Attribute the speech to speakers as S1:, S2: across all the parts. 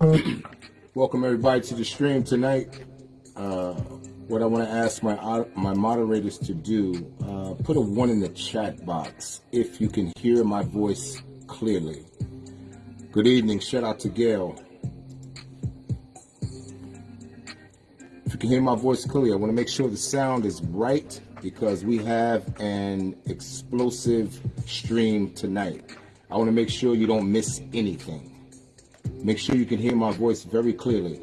S1: Welcome everybody to the stream tonight. Uh, what I want to ask my my moderators to do, uh, put a one in the chat box if you can hear my voice clearly. Good evening. Shout out to Gail. If you can hear my voice clearly, I want to make sure the sound is right because we have an explosive stream tonight. I want to make sure you don't miss anything. Make sure you can hear my voice very clearly.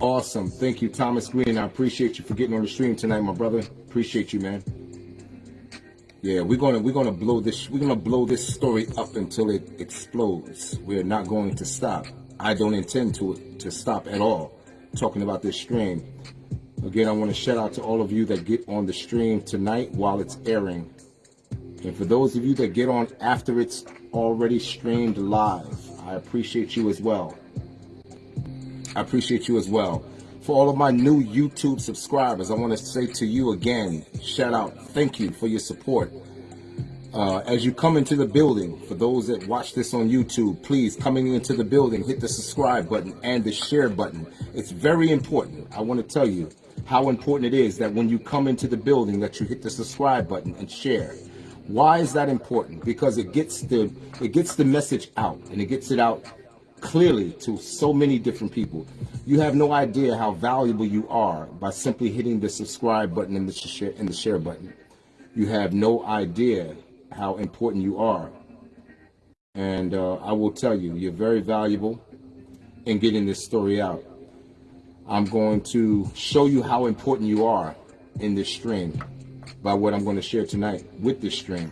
S1: Awesome. Thank you, Thomas Green. I appreciate you for getting on the stream tonight, my brother. Appreciate you, man. Yeah, we're gonna we're gonna blow this we're gonna blow this story up until it explodes. We're not going to stop. I don't intend to to stop at all. Talking about this stream. Again, I want to shout out to all of you that get on the stream tonight while it's airing. And for those of you that get on after it's already streamed live, I appreciate you as well. I appreciate you as well. For all of my new YouTube subscribers, I want to say to you again, shout out, thank you for your support. Uh, as you come into the building, for those that watch this on YouTube, please, coming into the building, hit the subscribe button and the share button. It's very important. I want to tell you how important it is that when you come into the building that you hit the subscribe button and share. Why is that important? Because it gets the it gets the message out and it gets it out clearly to so many different people. You have no idea how valuable you are by simply hitting the subscribe button and the share and the share button. You have no idea how important you are. And uh, I will tell you, you're very valuable in getting this story out. I'm going to show you how important you are in this stream by what I'm going to share tonight with this stream.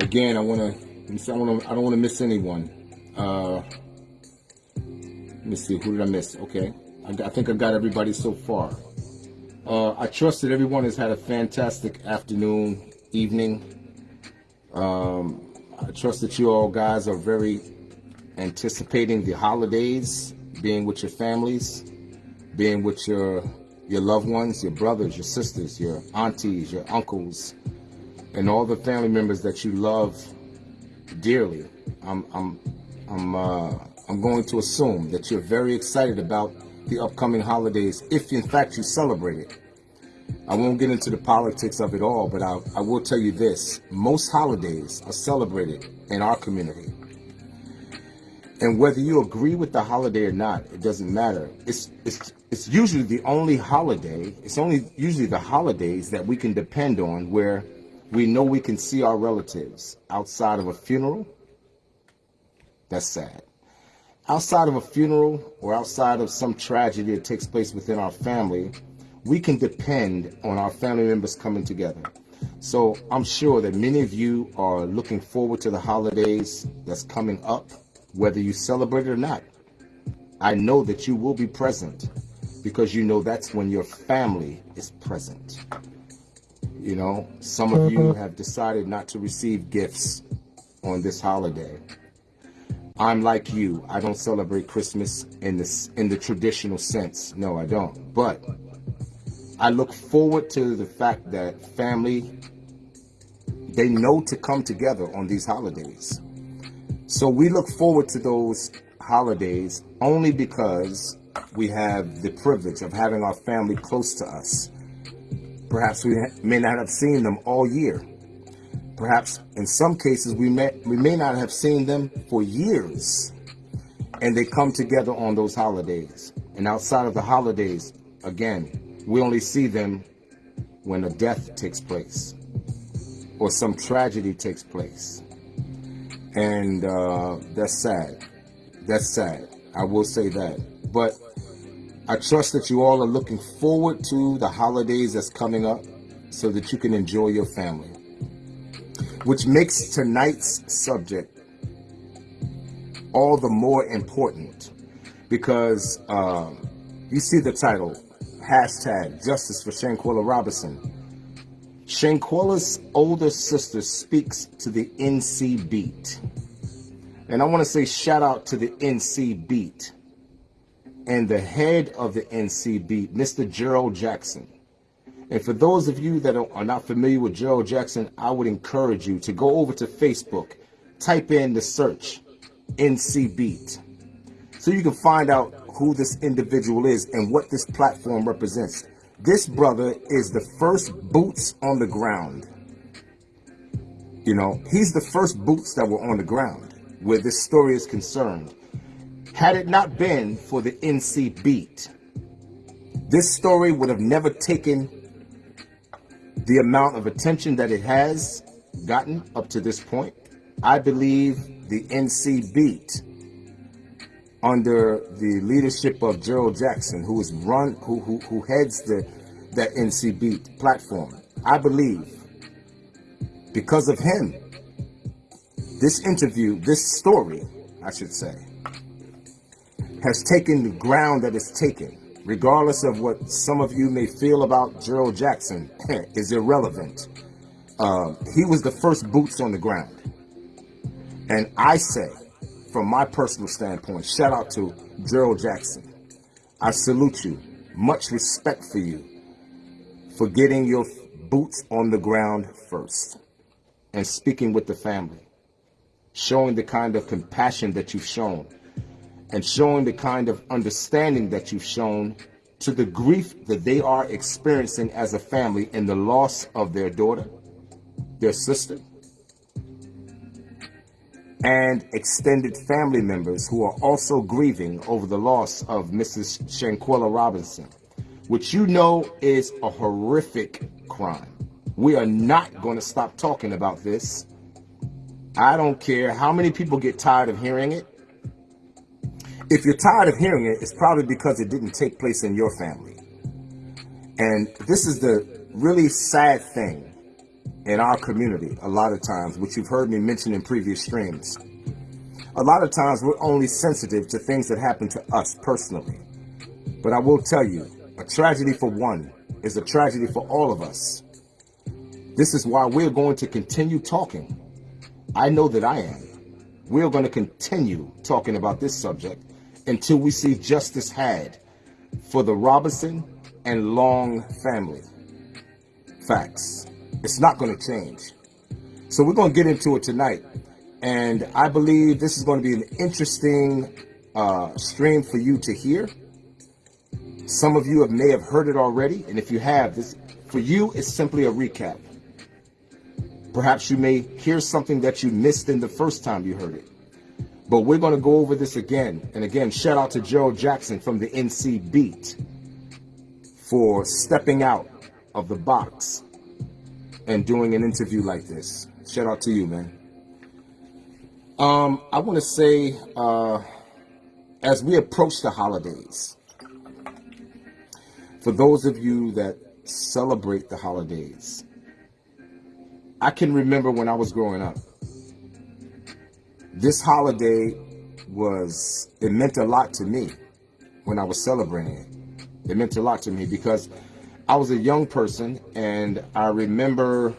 S1: Again, I want to, I, want to, I don't want to miss anyone. Uh, let me see, who did I miss? Okay, I, I think I got everybody so far. Uh, I trust that everyone has had a fantastic afternoon, evening. Um, I trust that you all guys are very anticipating the holidays, being with your families, being with your your loved ones, your brothers, your sisters, your aunties, your uncles, and all the family members that you love dearly. I'm, I'm, I'm, uh, I'm going to assume that you're very excited about the upcoming holidays, if in fact you celebrate it. I won't get into the politics of it all, but I, I will tell you this. Most holidays are celebrated in our community. And whether you agree with the holiday or not, it doesn't matter. It's, it's, it's usually the only holiday, it's only usually the holidays that we can depend on where we know we can see our relatives outside of a funeral. That's sad. Outside of a funeral or outside of some tragedy that takes place within our family, we can depend on our family members coming together. So I'm sure that many of you are looking forward to the holidays that's coming up whether you celebrate it or not. I know that you will be present because you know that's when your family is present. You know, some of you mm-hmm. have decided not to receive gifts on this holiday. I'm like you. I don't celebrate Christmas in this in the traditional sense. No, I don't. But I look forward to the fact that family they know to come together on these holidays. So we look forward to those holidays only because we have the privilege of having our family close to us. Perhaps we may not have seen them all year. Perhaps in some cases we may, we may not have seen them for years. And they come together on those holidays. And outside of the holidays, again, we only see them when a death takes place or some tragedy takes place and uh, that's sad. That's sad. I will say that. But I trust that you all are looking forward to the holidays that's coming up so that you can enjoy your family. Which makes tonight's subject all the more important because uh, you see the title, hashtag Justice for Shanquella Robinson. Shanquella's older sister speaks to the NC Beat. And I want to say shout out to the NC Beat and the head of the NC Beat, Mr. Gerald Jackson. And for those of you that are not familiar with Gerald Jackson, I would encourage you to go over to Facebook, type in the search, NC Beat so you can find out who this individual is and what this platform represents. This brother is the first boots on the ground. You know, he's the first boots that were on the ground where this story is concerned. Had it not been for the NC beat, this story would have never taken the amount of attention that it has gotten up to this point. I believe the NC beat under the leadership of Gerald Jackson, who is run, who, who, who heads the, that NC beat platform. I believe because of him, this interview, this story, I should say, has taken the ground that it's taken, regardless of what some of you may feel about Gerald Jackson, is irrelevant. Uh, he was the first boots on the ground. And I say, from my personal standpoint, shout out to Gerald Jackson. I salute you. Much respect for you for getting your boots on the ground first and speaking with the family, showing the kind of compassion that you've shown and showing the kind of understanding that you've shown to the grief that they are experiencing as a family in the loss of their daughter, their sister, and extended family members who are also grieving over the loss of Mrs. Shanquella Robinson, which you know is a horrific crime. We are not going to stop talking about this. I don't care how many people get tired of hearing it. If you're tired of hearing it, it's probably because it didn't take place in your family. And this is the really sad thing in our community a lot of times, which you've heard me mention in previous streams. A lot of times we're only sensitive to things that happen to us personally. But I will tell you, a tragedy for one is a tragedy for all of us. This is why we're going to continue talking. I know that I am. We're going to continue talking about this subject until we see justice had for the Robinson and Long family. Facts. It's not going to change. So we're going to get into it tonight. And I believe this is going to be an interesting uh, stream for you to hear. Some of you have, may have heard it already. And if you have, this for you, it's simply a recap. Perhaps you may hear something that you missed in the first time you heard it. But we're going to go over this again. And again, shout out to Joe Jackson from the NC Beat for stepping out of the box and doing an interview like this. Shout out to you, man. Um, I want to say, uh, as we approach the holidays, for those of you that celebrate the holidays, I can remember when I was growing up. This holiday was, it meant a lot to me when I was celebrating it. It meant a lot to me because I was a young person and I remember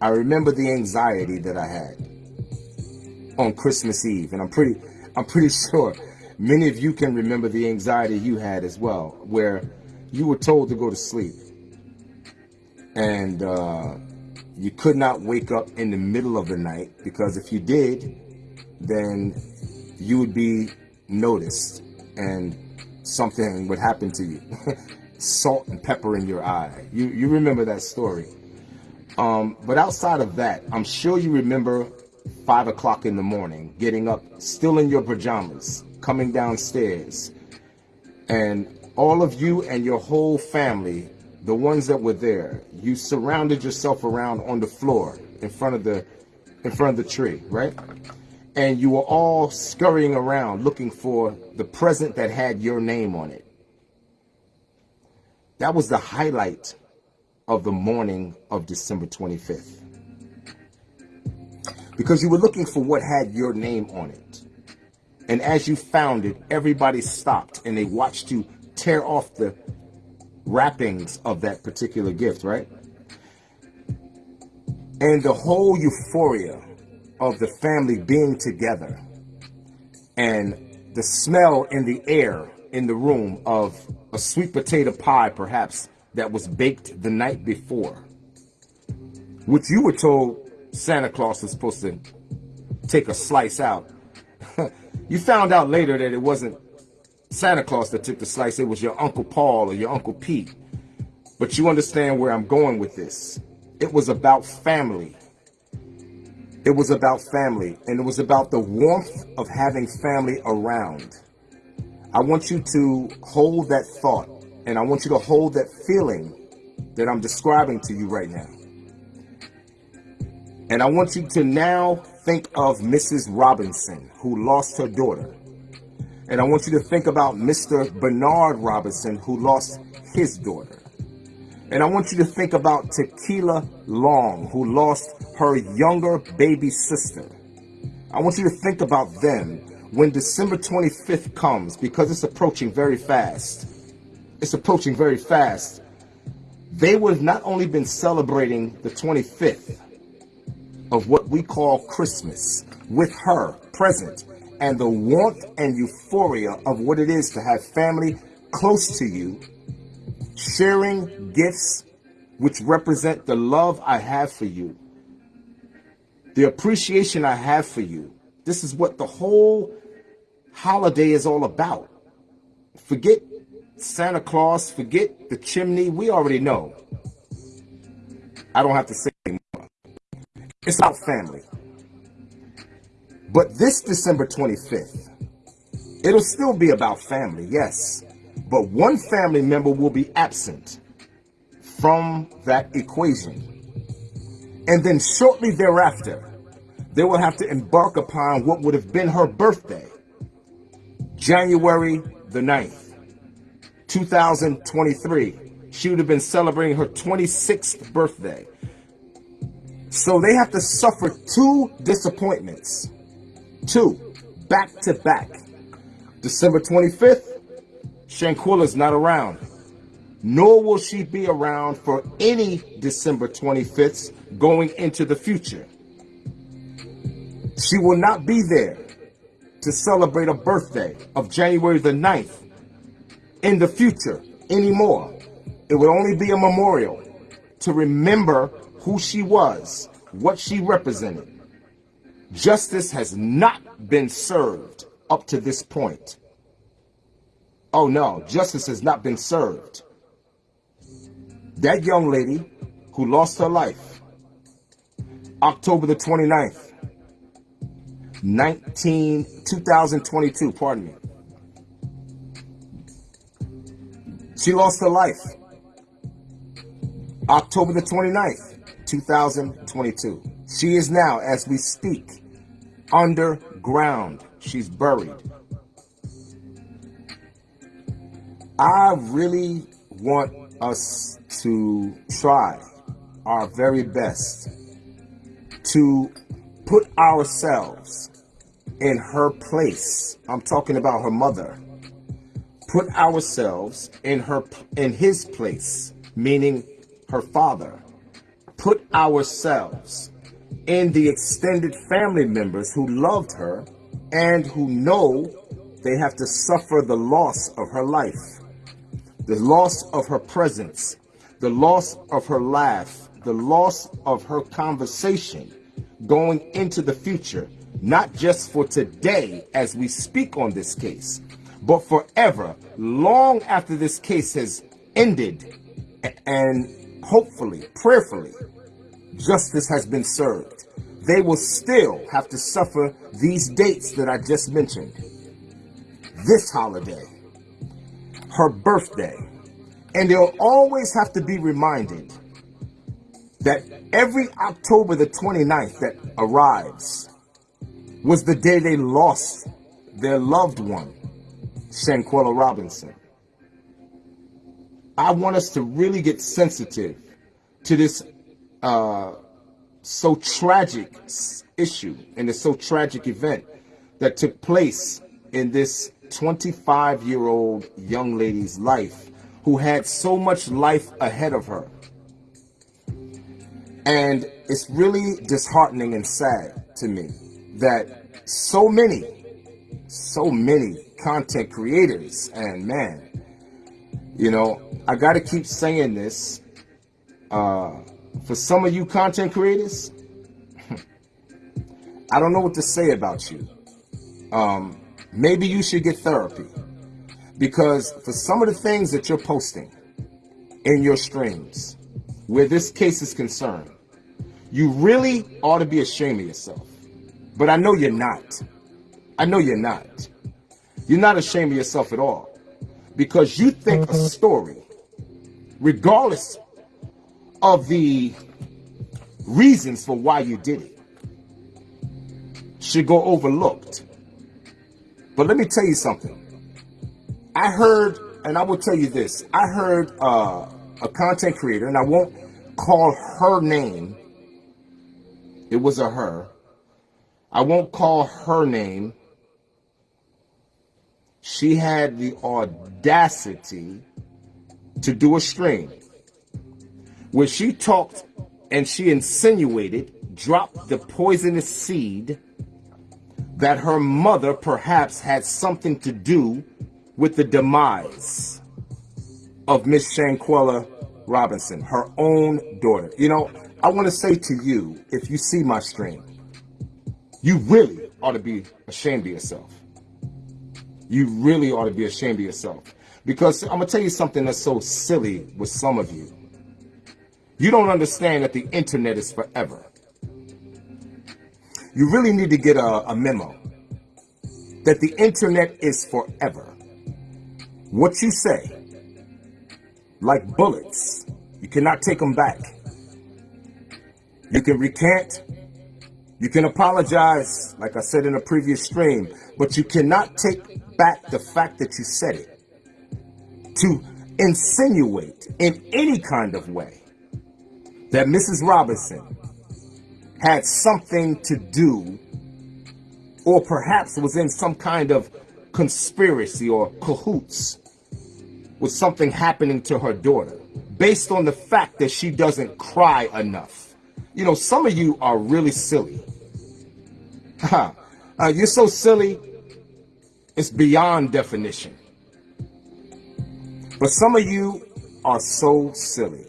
S1: I remember the anxiety that I had on Christmas Eve and I'm pretty I'm pretty sure many of you can remember the anxiety you had as well where you were told to go to sleep and uh, you could not wake up in the middle of the night because if you did then you would be noticed and something would happen to you salt and pepper in your eye. You, you remember that story. Um, but outside of that, I'm sure you remember five o'clock in the morning, getting up, still in your pajamas, coming downstairs, and all of you and your whole family, the ones that were there, you surrounded yourself around on the floor in front of the in front of the tree, right? And you were all scurrying around looking for the present that had your name on it. That was the highlight of the morning of December 25th. Because you were looking for what had your name on it. And as you found it, everybody stopped and they watched you tear off the wrappings of that particular gift, right? And the whole euphoria of the family being together and the smell in the air in the room of a sweet potato pie, perhaps, that was baked the night before, which you were told Santa Claus was supposed to take a slice out. you found out later that it wasn't Santa Claus that took the slice, it was your Uncle Paul or your Uncle Pete. But you understand where I'm going with this. It was about family. It was about family, and it was about the warmth of having family around. I want you to hold that thought, and I want you to hold that feeling that I'm describing to you right now. And I want you to now think of Mrs. Robinson, who lost her daughter. And I want you to think about Mr. Bernard Robinson, who lost his daughter. And I want you to think about Tequila Long, who lost her younger baby sister. I want you to think about them when December 25th comes because it's approaching very fast. It's approaching very fast. They would have not only been celebrating the 25th of what we call Christmas with her present and the warmth and euphoria of what it is to have family close to you sharing gifts which represent the love I have for you, the appreciation I have for you. This is what the whole holiday is all about. Forget Santa Claus, forget the chimney. We already know. I don't have to say anymore. It's about family. But this December 25th, it'll still be about family, yes but one family member will be absent from that equation. And then shortly thereafter, they will have to embark upon what would have been her birthday, January the 9th, 2023. She would have been celebrating her 26th birthday. So they have to suffer two disappointments, two back to back. December 25th Shanquella's not around, nor will she be around for any December 25th going into the future. She will not be there to celebrate a birthday of January the 9th in the future anymore. It would only be a memorial to remember who she was, what she represented. Justice has not been served up to this point. Oh no, justice has not been served. That young lady who lost her life, October the 29th, 19, 2022, pardon me. She lost her life October the 29th, 2022. She is now, as we speak, underground. She's buried. I really want us to try our very best to put ourselves in her place. I'm talking about her mother. Put ourselves in her in his place, meaning her father. Put ourselves in the extended family members who loved her and who know they have to suffer the loss of her life the loss of her presence, the loss of her laugh, the loss of her conversation going into the future, not just for today as we speak on this case, but forever, long after this case has ended and hopefully, prayerfully, justice has been served. They will still have to suffer these dates that I just mentioned. This holiday, her birthday. And they'll always have to be reminded that every October the 29th that arrives was the day they lost their loved one, Shanquella Robinson. I want us to really get sensitive to this uh, so tragic issue and this so tragic event that took place in this 25 year old young lady's life who had so much life ahead of her. And it's really disheartening and sad to me that so many, so many content creators and man, you know, I got to keep saying this. Uh, for some of you content creators, I don't know what to say about you. Um, maybe you should get therapy because for some of the things that you're posting in your streams, where this case is concerned, you really ought to be ashamed of yourself. But I know you're not. I know you're not. You're not ashamed of yourself at all because you think a story, regardless of the reasons for why you did it, should go overlooked. But let me tell you something. I heard, and I will tell you this, I heard uh, a content creator, and I won't call her name. It was a her. I won't call her name. She had the audacity to do a stream where she talked and she insinuated, dropped the poisonous seed that her mother perhaps had something to do with the demise of Miss Shanquella Robinson, her own daughter. You know, I want to say to you, if you see my stream, you really ought to be ashamed of yourself. You really ought to be ashamed of yourself. Because I'm going to tell you something that's so silly with some of you. You don't understand that the internet is forever. You really need to get a, a memo that the internet is forever. What you say, like bullets, you cannot take them back. You can recant, you can apologize, like I said in a previous stream, but you cannot take back the fact that you said it. To insinuate in any kind of way that Mrs. Robinson had something to do or perhaps was in some kind of conspiracy or cahoots with something happening to her daughter based on the fact that she doesn't cry enough. You know, some of you are really silly. uh, you're so silly, it's beyond definition. But some of you are so silly.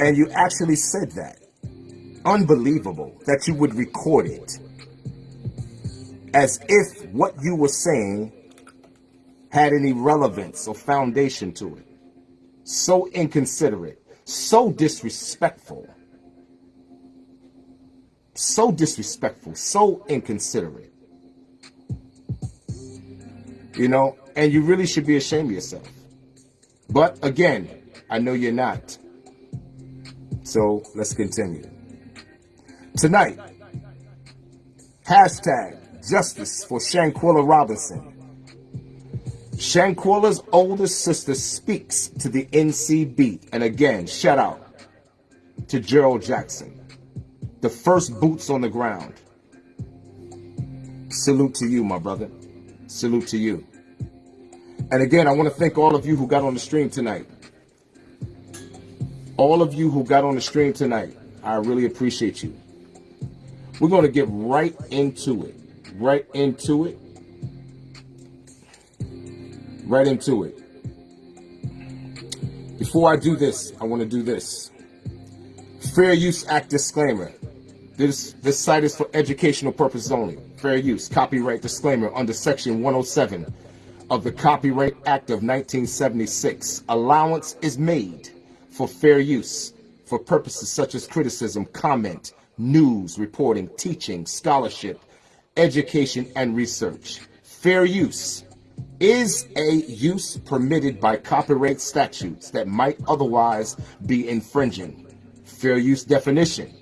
S1: And you actually said that. Unbelievable that you would record it as if what you were saying had any relevance or foundation to it. So inconsiderate, so disrespectful, so disrespectful, so inconsiderate. You know, and you really should be ashamed of yourself. But again, I know you're not. So let's continue. Tonight, hashtag justice for Shanquella Robinson Shanquella's oldest sister speaks to the NC Beat. And again, shout out to Gerald Jackson, the first boots on the ground. Salute to you, my brother. Salute to you. And again, I want to thank all of you who got on the stream tonight. All of you who got on the stream tonight, I really appreciate you. We're going to get right into it. Right into it right into it. Before I do this, I want to do this. Fair Use Act disclaimer. This, this site is for educational purposes only. Fair use, copyright disclaimer under section 107 of the Copyright Act of 1976. Allowance is made for fair use for purposes such as criticism, comment, news, reporting, teaching, scholarship, education, and research. Fair use is a use permitted by copyright statutes that might otherwise be infringing. Fair use definition.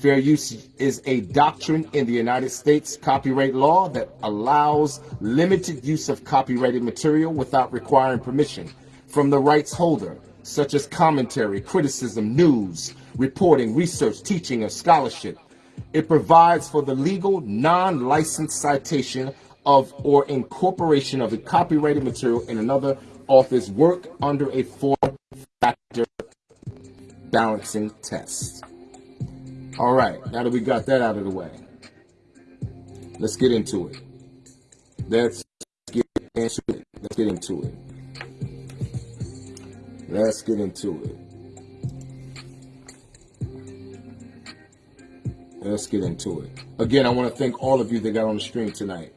S1: Fair use is a doctrine in the United States copyright law that allows limited use of copyrighted material without requiring permission from the rights holder, such as commentary, criticism, news, reporting, research, teaching, or scholarship. It provides for the legal, non-licensed citation of or incorporation of the copyrighted material in another author's work under a four-factor balancing test. All right, now that we got that out of the way, let's get into it. Let's get into it. Let's get into it. Let's get into it. let's get into it. Again, I want to thank all of you that got on the stream tonight.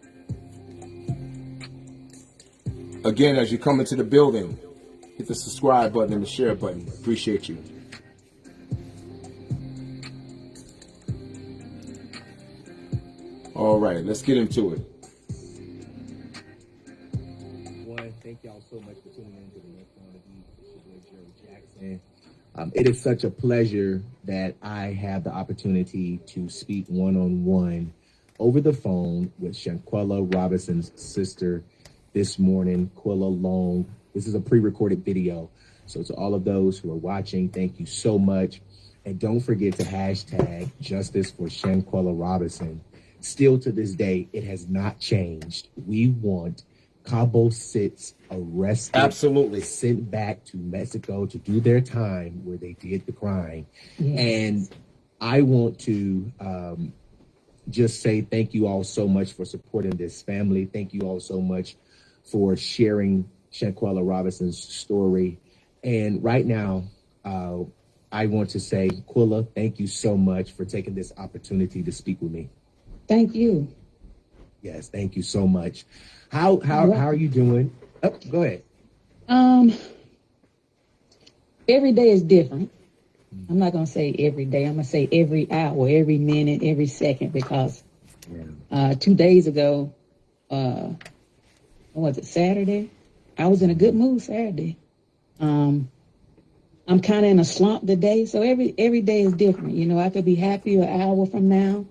S1: Again, as you come into the building, hit the subscribe button and the share button. Appreciate you. All right, let's get into it.
S2: One, thank y'all so much for tuning in to the next one of boy Jerry Jackson. Um, it is such a pleasure that I have the opportunity to speak one on one over the phone with Shanquella Robinson's sister this morning, Quilla Long. This is a pre recorded video. So, to all of those who are watching, thank you so much. And don't forget to hashtag justice for Shanquella Robinson. Still to this day, it has not changed. We want Cabo Six arrested,
S1: Absolutely.
S2: sent back to Mexico to do their time where they did the crime. And I want to um, just say thank you all so much for supporting this family. Thank you all so much for sharing Shanquella Robinson's story. And right now, uh, I want to say, Quilla, thank you so much for taking this opportunity to speak with me.
S3: Thank you.
S2: Yes, thank you so much. How how how are you doing? Oh, go ahead.
S3: Um, every day is different. I'm not gonna say every day. I'm gonna say every hour, every minute, every second, because uh, two days ago, uh, what was it Saturday? I was in a good mood Saturday. Um, I'm kind of in a slump today, so every every day is different. You know, I could be happy an hour from now,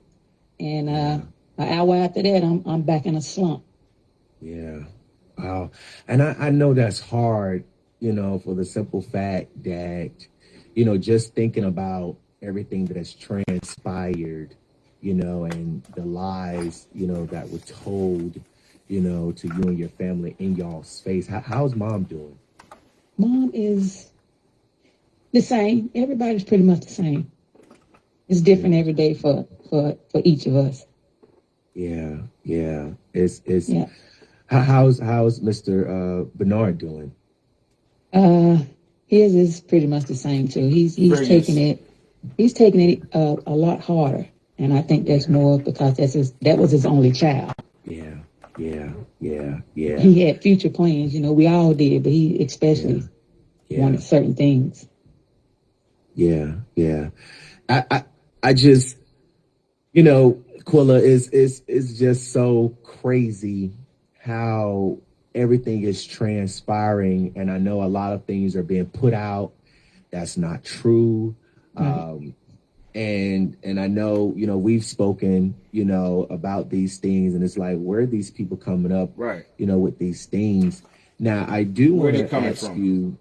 S3: and uh, an hour after that, I'm I'm back in a slump.
S2: Yeah. Wow. And I, I know that's hard, you know, for the simple fact that, you know, just thinking about everything that has transpired, you know, and the lies, you know, that were told, you know, to you and your family in y'all's face. How, how's mom doing?
S3: Mom is the same. Everybody's pretty much the same. It's different every day for for for each of us.
S2: Yeah. Yeah. It's, it's,
S3: Yeah.
S2: how, how's, how's Mr. Uh, Bernard doing?
S3: Uh, his is pretty much the same too. He's he's
S1: Very
S3: taking
S1: nice.
S3: it he's taking it uh, a lot harder, and I think that's more because that's his that was his only child.
S2: Yeah. Yeah. Yeah. Yeah.
S3: He had future plans, you know. We all did, but he especially
S2: Yeah.
S3: wanted certain things.
S2: Yeah, yeah. I, I, I just, you know, Quilla is is is just so crazy how everything is transpiring, and I know a lot of things are being put out that's not true. Um, and and I know, you know, we've spoken, you know, about these things, and it's like, where are these people coming up,
S1: Right.
S2: you know, with these things? Now, I do want to ask
S1: from?
S2: you.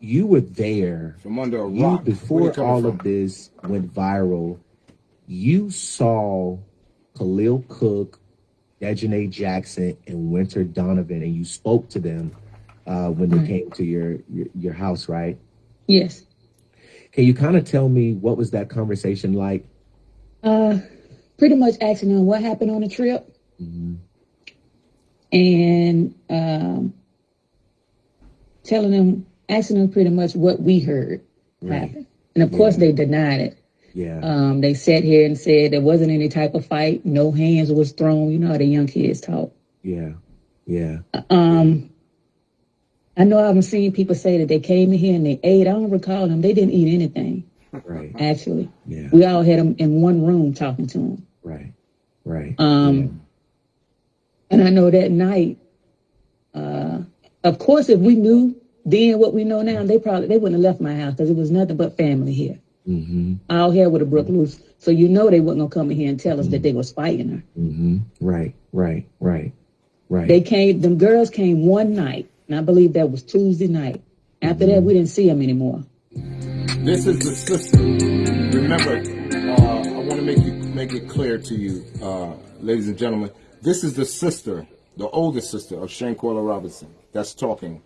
S2: You were there
S1: From under a rock.
S2: Before all
S1: from?
S2: of this went viral, you saw Khalil Cooke, Daejhanae Jackson, and Wenter Donovan, and you spoke to them uh, when they
S3: Right.
S2: came to your, your your house, right?
S3: Yes.
S2: Can you kind of tell me what was that conversation like?
S3: Uh, pretty much asking them what happened on the trip.
S2: Mhm.
S3: and um, telling them, asking them pretty much what we heard
S2: Right.
S3: happen. And of course, they denied it.
S2: Yeah,
S3: Um, they sat here and said there wasn't any type of fight, no hands was thrown. You know how the young kids talk.
S2: yeah, yeah,
S3: Um, I know I've seen people say that they came in here and they ate. I don't recall them. They didn't eat anything,
S2: right,
S3: actually.
S2: yeah,
S3: We all had them in one room talking to them.
S2: right, right.
S3: Um, And I know that night, uh, of course, if we knew then what we know now, they probably they wouldn't have left my house because it was nothing but family here.
S2: Mm-hmm,
S3: All hell would have broke loose. So you know they wasn't gonna come in here and tell us that they was fighting her.
S2: mm-hmm, right, right, right, right.
S3: They came. Them girls came one night, and I believe that was Tuesday night. After that, we didn't see them anymore.
S1: This is the sister. Remember, uh, I want to make you make it clear to you, uh, ladies and gentlemen. This is the sister, the oldest sister of Shanquella Robinson, that's talking.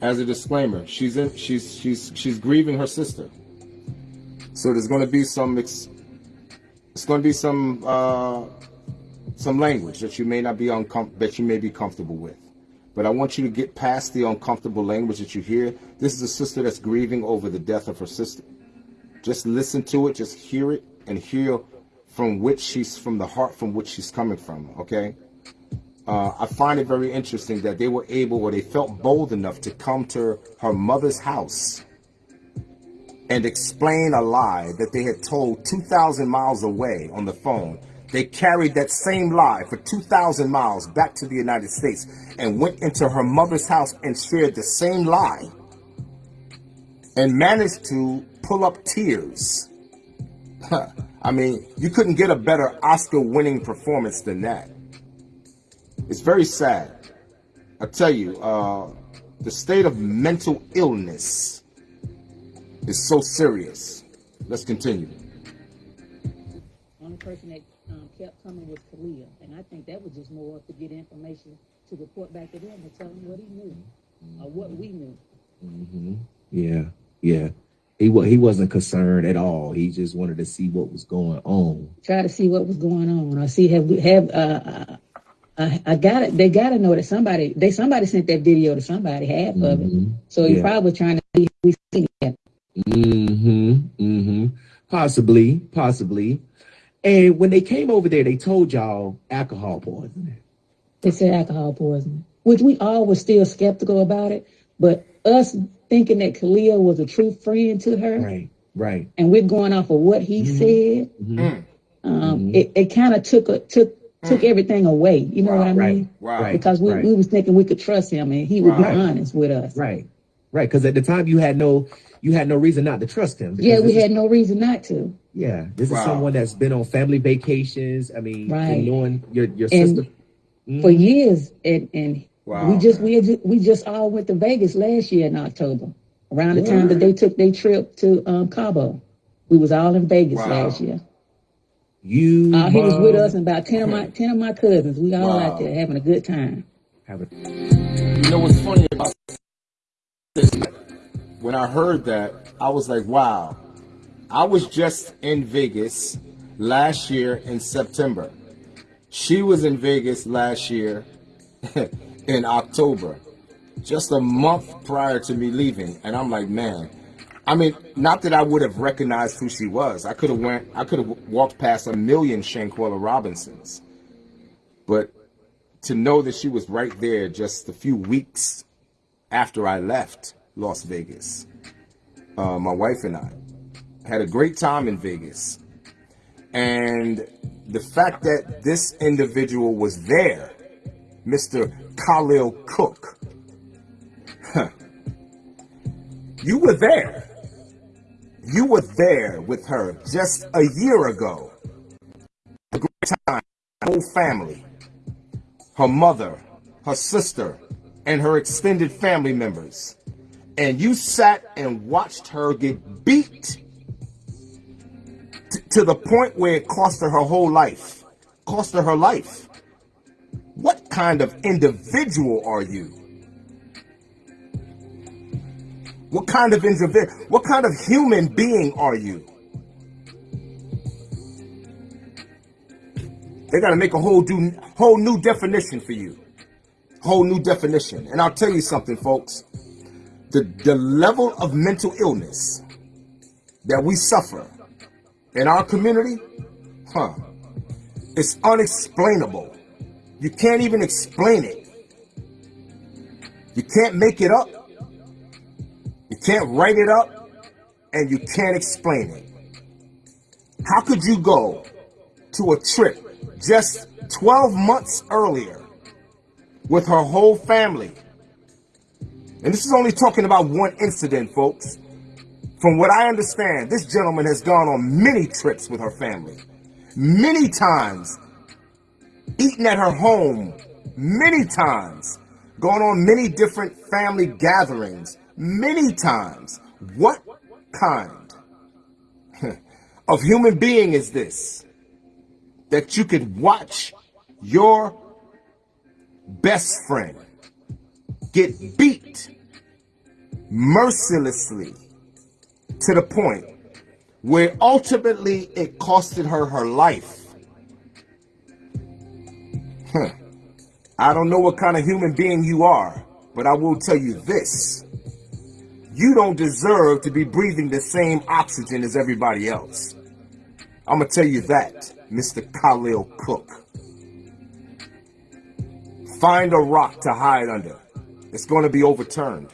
S1: As a disclaimer, she's in, she's she's she's grieving her sister. So there's going to be some it's going to be some uh, some language that you may not be uncom- that you may be comfortable with. But I want you to get past the uncomfortable language that you hear. This is a sister that's grieving over the death of her sister. Just listen to it, just hear it, and hear from which she's from the heart from which she's coming from. Okay. Uh, I find it very interesting that they were able or they felt bold enough to come to her mother's house and explain a lie that they had told 2,000 miles away on the phone. They carried that same lie for 2,000 miles back to the United States and went into her mother's house and shared the same lie and managed to pull up tears. I mean, you couldn't get a better Oscar winning performance than that. It's very sad. I tell you, uh, the state of mental illness is so serious. Let's continue.
S3: Only person that um, kept coming was Khalil, and I think that was just more to get information to report back to them and tell them what he knew or what we knew.
S2: Mm-hmm. Yeah, yeah. He wa- he wasn't concerned at all. He just wanted to see what was going on.
S3: Try to see what was going on or see have we have uh, uh I, I got it. They got to know that somebody they somebody sent that video to somebody half of it.
S2: Mhm.
S3: So he
S2: Yeah.
S3: probably trying to see if we seen it.
S2: Mm-hmm. Mm-hmm. Possibly, possibly. And when they came over there, they told y'all alcohol poisoning.
S3: They said alcohol poisoning, which we all were still skeptical about it. But us thinking that Khalil was a true friend to her,
S2: Right, right.
S3: and we're going off of what he
S2: Mhm.
S3: said,
S2: Mhm.
S3: um,
S2: Mhm.
S3: it, it kind of took a, took took everything away. You know what I
S2: Right,
S3: mean?
S1: Wow.
S2: right.
S3: Because we,
S2: right.
S3: we was thinking we could trust him and he would
S1: Right.
S3: be honest with us.
S2: Right, right. Because at the time you had no, you had no reason not to trust him.
S3: Yeah, we
S2: this
S3: had no reason not to.
S2: Yeah, this
S1: Wow.
S2: is someone that's been on family vacations. I mean,
S3: Right.
S2: knowing your your
S3: And
S2: sister. Mhm.
S3: For years, and and
S1: Wow.
S3: we just we had ju- we just all went to Vegas last year in October, around the time that they took their trip to um, Cabo. We was all in Vegas
S1: Wow.
S3: last year.
S2: you
S3: Uh, he was with us and about ten of my ten of my cousins. We all
S1: Wow.
S3: out there having a good time.
S2: have a
S1: You know what's funny about this? When I heard that, I was like, wow. I was just in Vegas last year in September. She was in Vegas last year in October, just a month prior to me leaving. And I'm like, man, I mean, not that I would have recognized who she was. I could have went, I could have walked past a million Shanquella Robinsons. But to know that she was right there just a few weeks after I left Las Vegas. Uh, my wife and I had a great time in Vegas. And the fact that this individual was there, Mr. Khalil Cooke, huh, you were there. You were there with her just a year ago. A great time, whole family her mother, her sister, and her extended family members. And you sat and watched her get beat to the point where it cost her her whole life. Cost her her life. What kind of individual are you? What kind of individual, what kind of human being are you? They got to make a whole new, whole new definition for you. Whole new definition. And I'll tell you something, folks. The, the level of mental illness that we suffer in our community, huh, it's unexplainable. You can't even explain it. You can't make it up. You can't write it up. And you can't explain it. How could you go to a trip just 12 months earlier with her whole family. And this is only talking about one incident, folks. From what I understand, this gentleman has gone on many trips with her family. Many times, eaten at her home, many times, gone on many different family gatherings, many times. What kind of human being is this? that you could watch your best friend get beat mercilessly to the point where ultimately it costed her her life. Huh. I don't know what kind of human being you are, but I will tell you this. You don't deserve to be breathing the same oxygen as everybody else. I'm gonna tell you that, Mr. Khalil Cooke. Find a rock to hide under. It's gonna be overturned.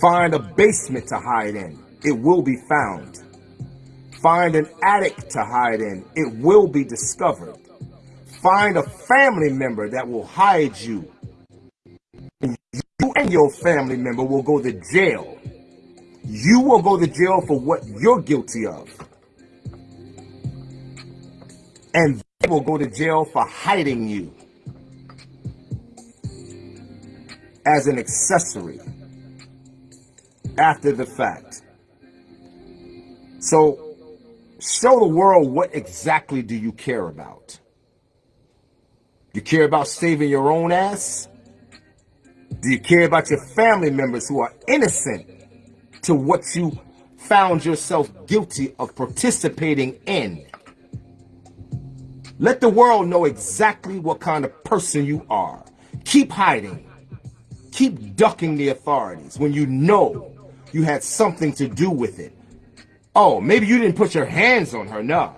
S1: Find a basement to hide in. It will be found. Find an attic to hide in. It will be discovered. Find a family member that will hide you. And you and your family member will go to jail. You will go to jail for what you're guilty of. And they will go to jail for hiding you as an accessory after the fact. So show the world what exactly do you care about? You care about saving your own ass? Do you care about your family members who are innocent to what you found yourself guilty of participating in? Let the world know exactly what kind of person you are. Keep hiding. Keep ducking the authorities when you know you had something to do with it. Oh, maybe you didn't put your hands on her, no.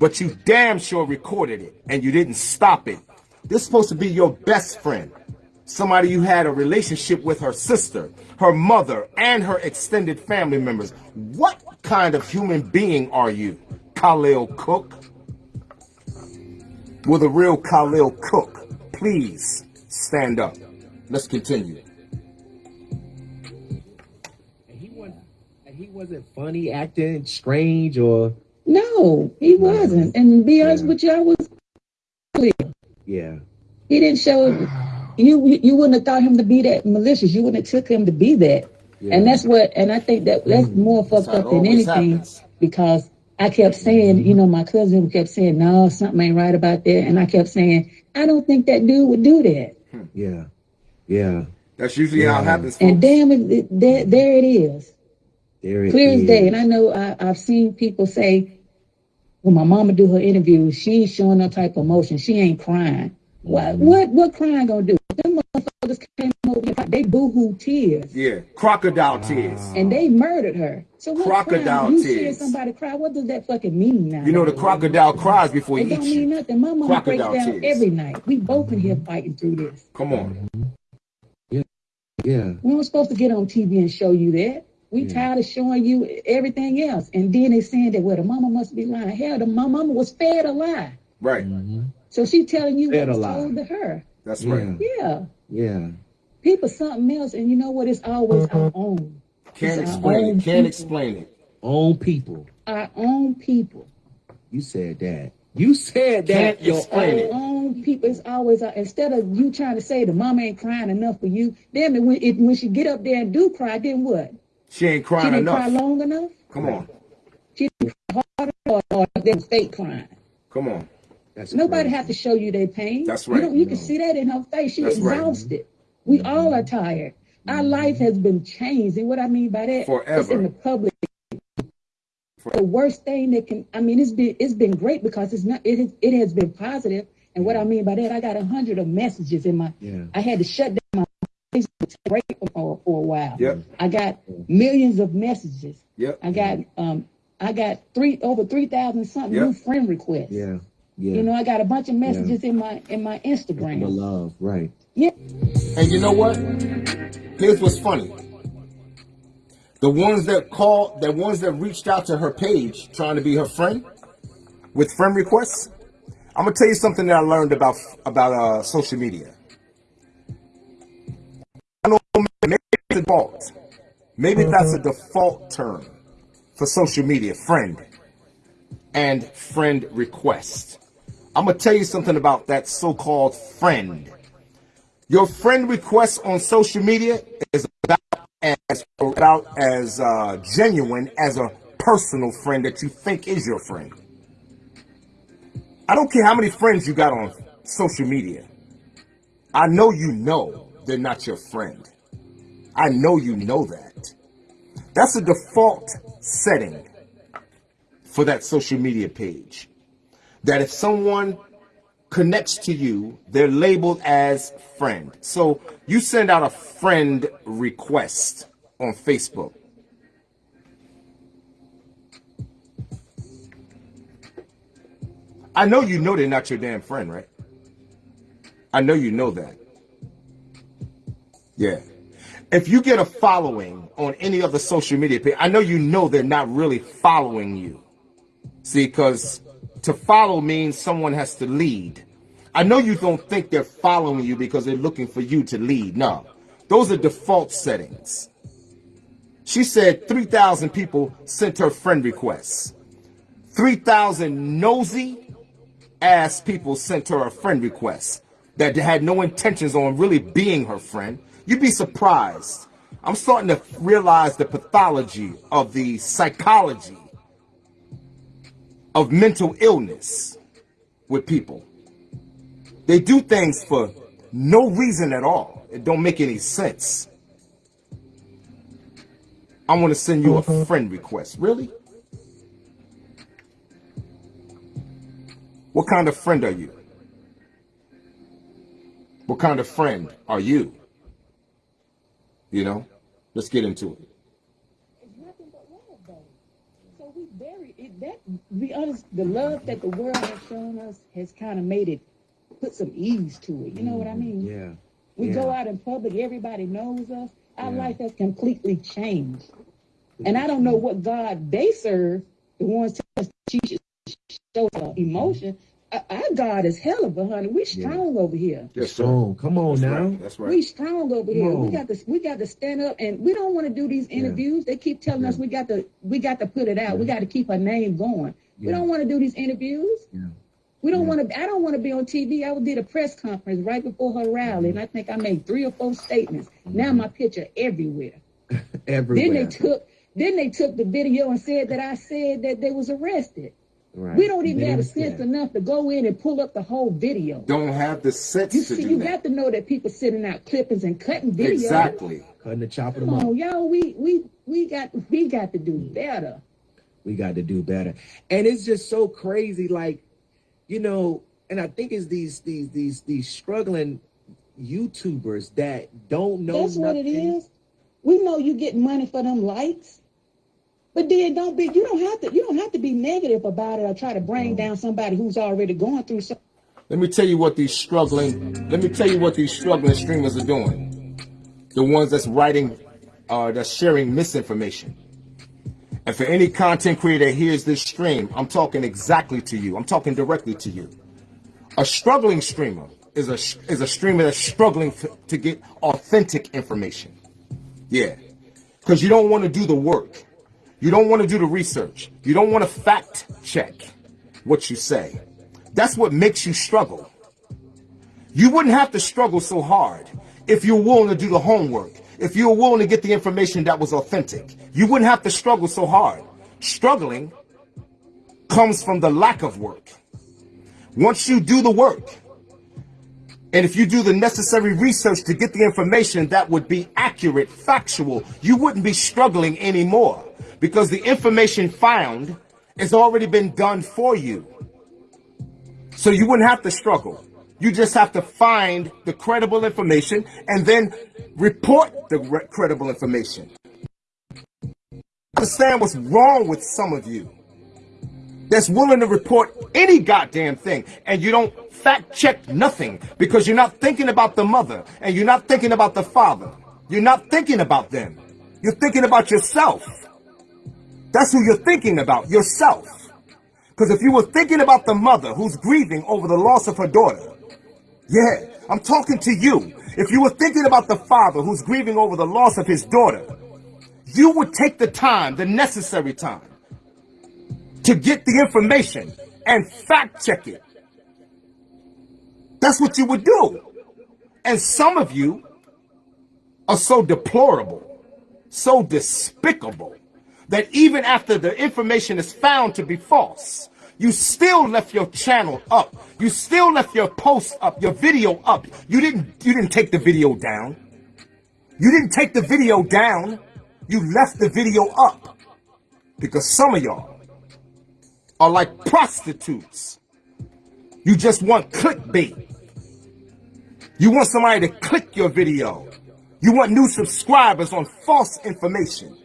S1: But you damn sure recorded it and you didn't stop it. This is supposed to be your best friend. Somebody you had a relationship with her sister, her mother, and her extended family members. What kind of human being are you, Khalil Cooke? Will the real Khalil Cooke please stand up? Let's continue.
S2: And he wasn't. And he wasn't funny, acting strange, or
S3: No, he wasn't. And to be honest
S2: Yeah.
S3: with you, I was clear.
S2: yeah,
S3: He didn't show you. You wouldn't have thought him to be that malicious. You wouldn't have took him to be that.
S2: yeah.
S3: And that's what. And I think that that's mm-hmm. more fucked
S1: how it
S3: up than anything
S1: happens.
S3: because I kept saying, you mm-hmm. know, my cousin kept saying, no, something ain't right about that, and I kept saying, I don't think that dude would do that.
S2: yeah, yeah.
S1: That's usually how it
S2: Yeah.
S1: happens.
S3: And damn it, it- there, there it is,
S2: There it
S3: clear as day. And I know I, I've seen people say, when my mama do her interview, she ain't showing no type of emotion. She ain't crying. What, what, what crying gonna do? Them motherfuckers came over, here, they boohoo tears.
S1: Yeah, crocodile tears.
S3: And they murdered her. So what
S1: Crocodile
S3: crying? You seeing
S1: tears.
S3: somebody cry? What does that fucking mean now?
S1: You know the crocodile cries before
S3: It
S1: he
S3: don't mean nothing. My mama breaks down
S1: tears.
S3: every night. We both in here mm-hmm. fighting through this.
S1: Come on. Mm-hmm.
S2: Yeah,
S3: We weren't supposed to get on TV and show you that. We
S2: Yeah.
S3: tired of showing you everything else. And then they saying that well, the mama must be lying. Hell, the my mama was fed a lie.
S1: Right.
S2: Mhm.
S3: So she telling you
S2: Fed
S3: what
S2: a
S3: was
S2: lie.
S3: told to her.
S1: That's right.
S3: Yeah.
S2: yeah.
S3: People something else, and you know what? It's always our own.
S1: Can't
S3: It's
S1: explain
S3: own
S1: it. Can't
S3: people.
S1: explain it.
S2: Own people.
S3: Our own people.
S2: You said that. You said that.
S1: Can't
S2: Your own-
S3: own people is always uh, instead of you trying to say the mama ain't crying enough for you, then when it, when she get up there and do cry, then what?
S1: She ain't
S3: She
S1: crying
S3: didn't cry
S1: enough.
S3: long enough.
S1: Come on.
S3: She didn't cry hard enough, or they was fake crying.
S1: Come on.
S2: That's
S3: Nobody
S2: crazy.
S3: have to show you their pain.
S1: That's
S3: You,
S1: right.
S3: don't, you can see that in her face. She
S1: That's right.
S3: exhausted. We all are tired. Our life has been changed, and what I mean by that, it's
S1: Forever.
S3: in the public. The worst thing that can, I mean, it's been it's been great because it's not it has, it has been positive. And what I mean by that, I got a hundred of messages in my.
S2: Yeah.
S3: I had to shut down my Facebook break for, for a while.
S1: Yep.
S3: I got millions of messages.
S1: Yep.
S3: I got um I got three over three thousand something
S1: Yep.
S3: new friend requests.
S2: Yeah. Yeah.
S3: You know, I got a bunch of messages in my in my
S2: the
S3: Instagram.
S2: love, right?
S3: Yeah.
S1: And you know what? Here's what's funny. The ones that called, the ones that reached out to her page trying to be her friend with friend requests. I'm gonna tell you something that I learned about about uh, social media. I know maybe it's a default. Maybe that's a default term for social media, friend and friend request. I'm gonna tell you something about that so-called friend. Your friend request on social media is about as about as uh, genuine as a personal friend that you think is your friend. I don't care how many friends you got on social media. I know you know they're not your friend. I know you know that. That's a default setting for that social media page. That if someone connects to you, they're labeled as friend. So you send out a friend request on Facebook. I know you know they're not your damn friend, right? I know you know that. Yeah. If you get a following on any of the social media page, I know you know they're not really following you. See, because to follow means someone has to lead. I know you don't think they're following you because they're looking for you to lead. No, those are default settings. She said 3,000 people sent her friend requests. 3,000 nosy ass people sent her a friend request that had no intentions on really being her friend. You'd be surprised. I'm starting to realize the pathology of the psychology of mental illness with people. They do things for no reason at all. It don't make any sense. I want to send you a mm-hmm. friend request. Really? What kind of friend are you? What kind of friend are you? You know? Let's get into it.
S3: It's nothing but love, though. So we very it, that. to Be honest, the love that the world has shown us has kind of made it put some ease to it. You know what I mean?
S2: Yeah.
S3: We
S2: yeah.
S3: go out in public, everybody knows us. Our
S2: Yeah.
S3: life has completely changed. And I don't know what God they serve, the ones that teach show uh, emotion. Our God is hell of a honey. We strong over here.
S1: Yes,
S2: Strong. Come on
S1: That's
S2: now.
S1: right. That's right.
S3: We strong over here.
S2: Come
S3: We got to we got to stand up and we don't want to do these interviews. They keep telling us we got to we got to put it out. We got to keep our name going. We don't want to do these interviews.
S2: Yeah.
S3: We don't
S2: Yeah.
S3: want to. I don't want to be on TV. I did a press conference right before her rally, and I mm-hmm. think I made three or four statements. Mm-hmm. Now my picture everywhere.
S2: everywhere.
S3: Then they took. Then they took the video and said that I said that they was arrested.
S2: Right.
S3: We don't even have the sense
S2: that.
S3: enough to go in and pull up the whole video.
S1: Don't have the sense
S3: You
S1: to
S3: see,
S1: do
S3: you
S1: that.
S3: got to know that people sitting out clippings and cutting videos.
S1: Exactly.
S2: Cutting the chop of them
S3: Come
S2: up.
S3: on, y'all. We we we got we got to do mm. better.
S2: we got to do better and it's just so crazy like you know and i think it's these these these these struggling youtubers that don't know
S3: That's what it
S2: nothing.
S3: is. We know you get money for them likes. But then don't be you don't have to you don't have to be negative about it or try to bring down somebody who's already going through something.
S1: Let me tell you what these struggling. Let me tell you what these struggling streamers are doing. The ones that's writing, uh, that's sharing misinformation. And for any content creator that hears this stream, I'm talking exactly to you. I'm talking directly to you. A struggling streamer is a is a streamer that's struggling f- to get authentic information. Yeah, because you don't want to do the work. You don't want to do the research. You don't want to fact check what you say. That's what makes you struggle. You wouldn't have to struggle so hard if you're willing to do the homework, if you were willing to get the information that was authentic. You wouldn't have to struggle so hard. Struggling comes from the lack of work. Once you do the work, and if you do the necessary research to get the information that would be accurate, factual, you wouldn't be struggling anymore because the information found has already been done for you. So you wouldn't have to struggle. You just have to find the credible information and then report the re- credible information. Understand what's wrong with some of you that's willing to report any goddamn thing and you don't fact check nothing because you're not thinking about the mother and you're not thinking about the father. You're not thinking about them. You're thinking about yourself. That's who you're thinking about, yourself. Because if you were thinking about the mother who's grieving over the loss of her daughter, yeah, I'm talking to you. If you were thinking about the father who's grieving over the loss of his daughter, you would take the time, the necessary time, to get the information and fact check it. That's what you would do. And some of you are so deplorable, so despicable, that even after the information is found to be false, you still left your channel up. You still left your post up, your video up. You didn't you didn't take the video down. You didn't take the video down. You left the video up. Because some of y'all are like prostitutes. You just want clickbait. You want somebody to click your video. You want new subscribers on false information.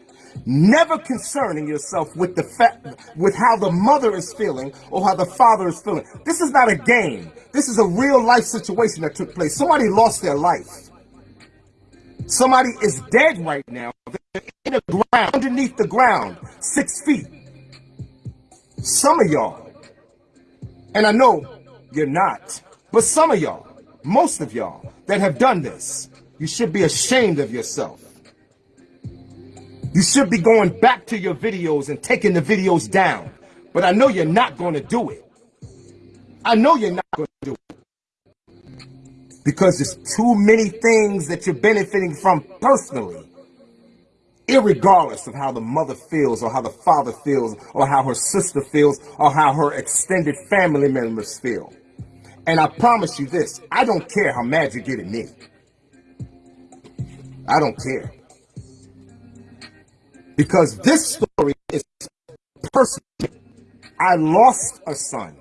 S1: Never concerning yourself with the fact with how the mother is feeling or how the father is feeling. This is not a game. This is a real life situation that took place. Somebody lost their life. Somebody is dead right now. They're in the ground, underneath the ground, six feet. Some of y'all, and I know you're not, but some of y'all, most of y'all that have done this, you should be ashamed of yourself. You should be going back to your videos and taking the videos down. But I know you're not going to do it. I know you're not going to do it. Because there's too many things that you're benefiting from personally. Irregardless of how the mother feels or how the father feels or how her sister feels or how her extended family members feel. And I promise you this, I don't care how mad you get at me. I don't care. Because this story is personal. I lost a son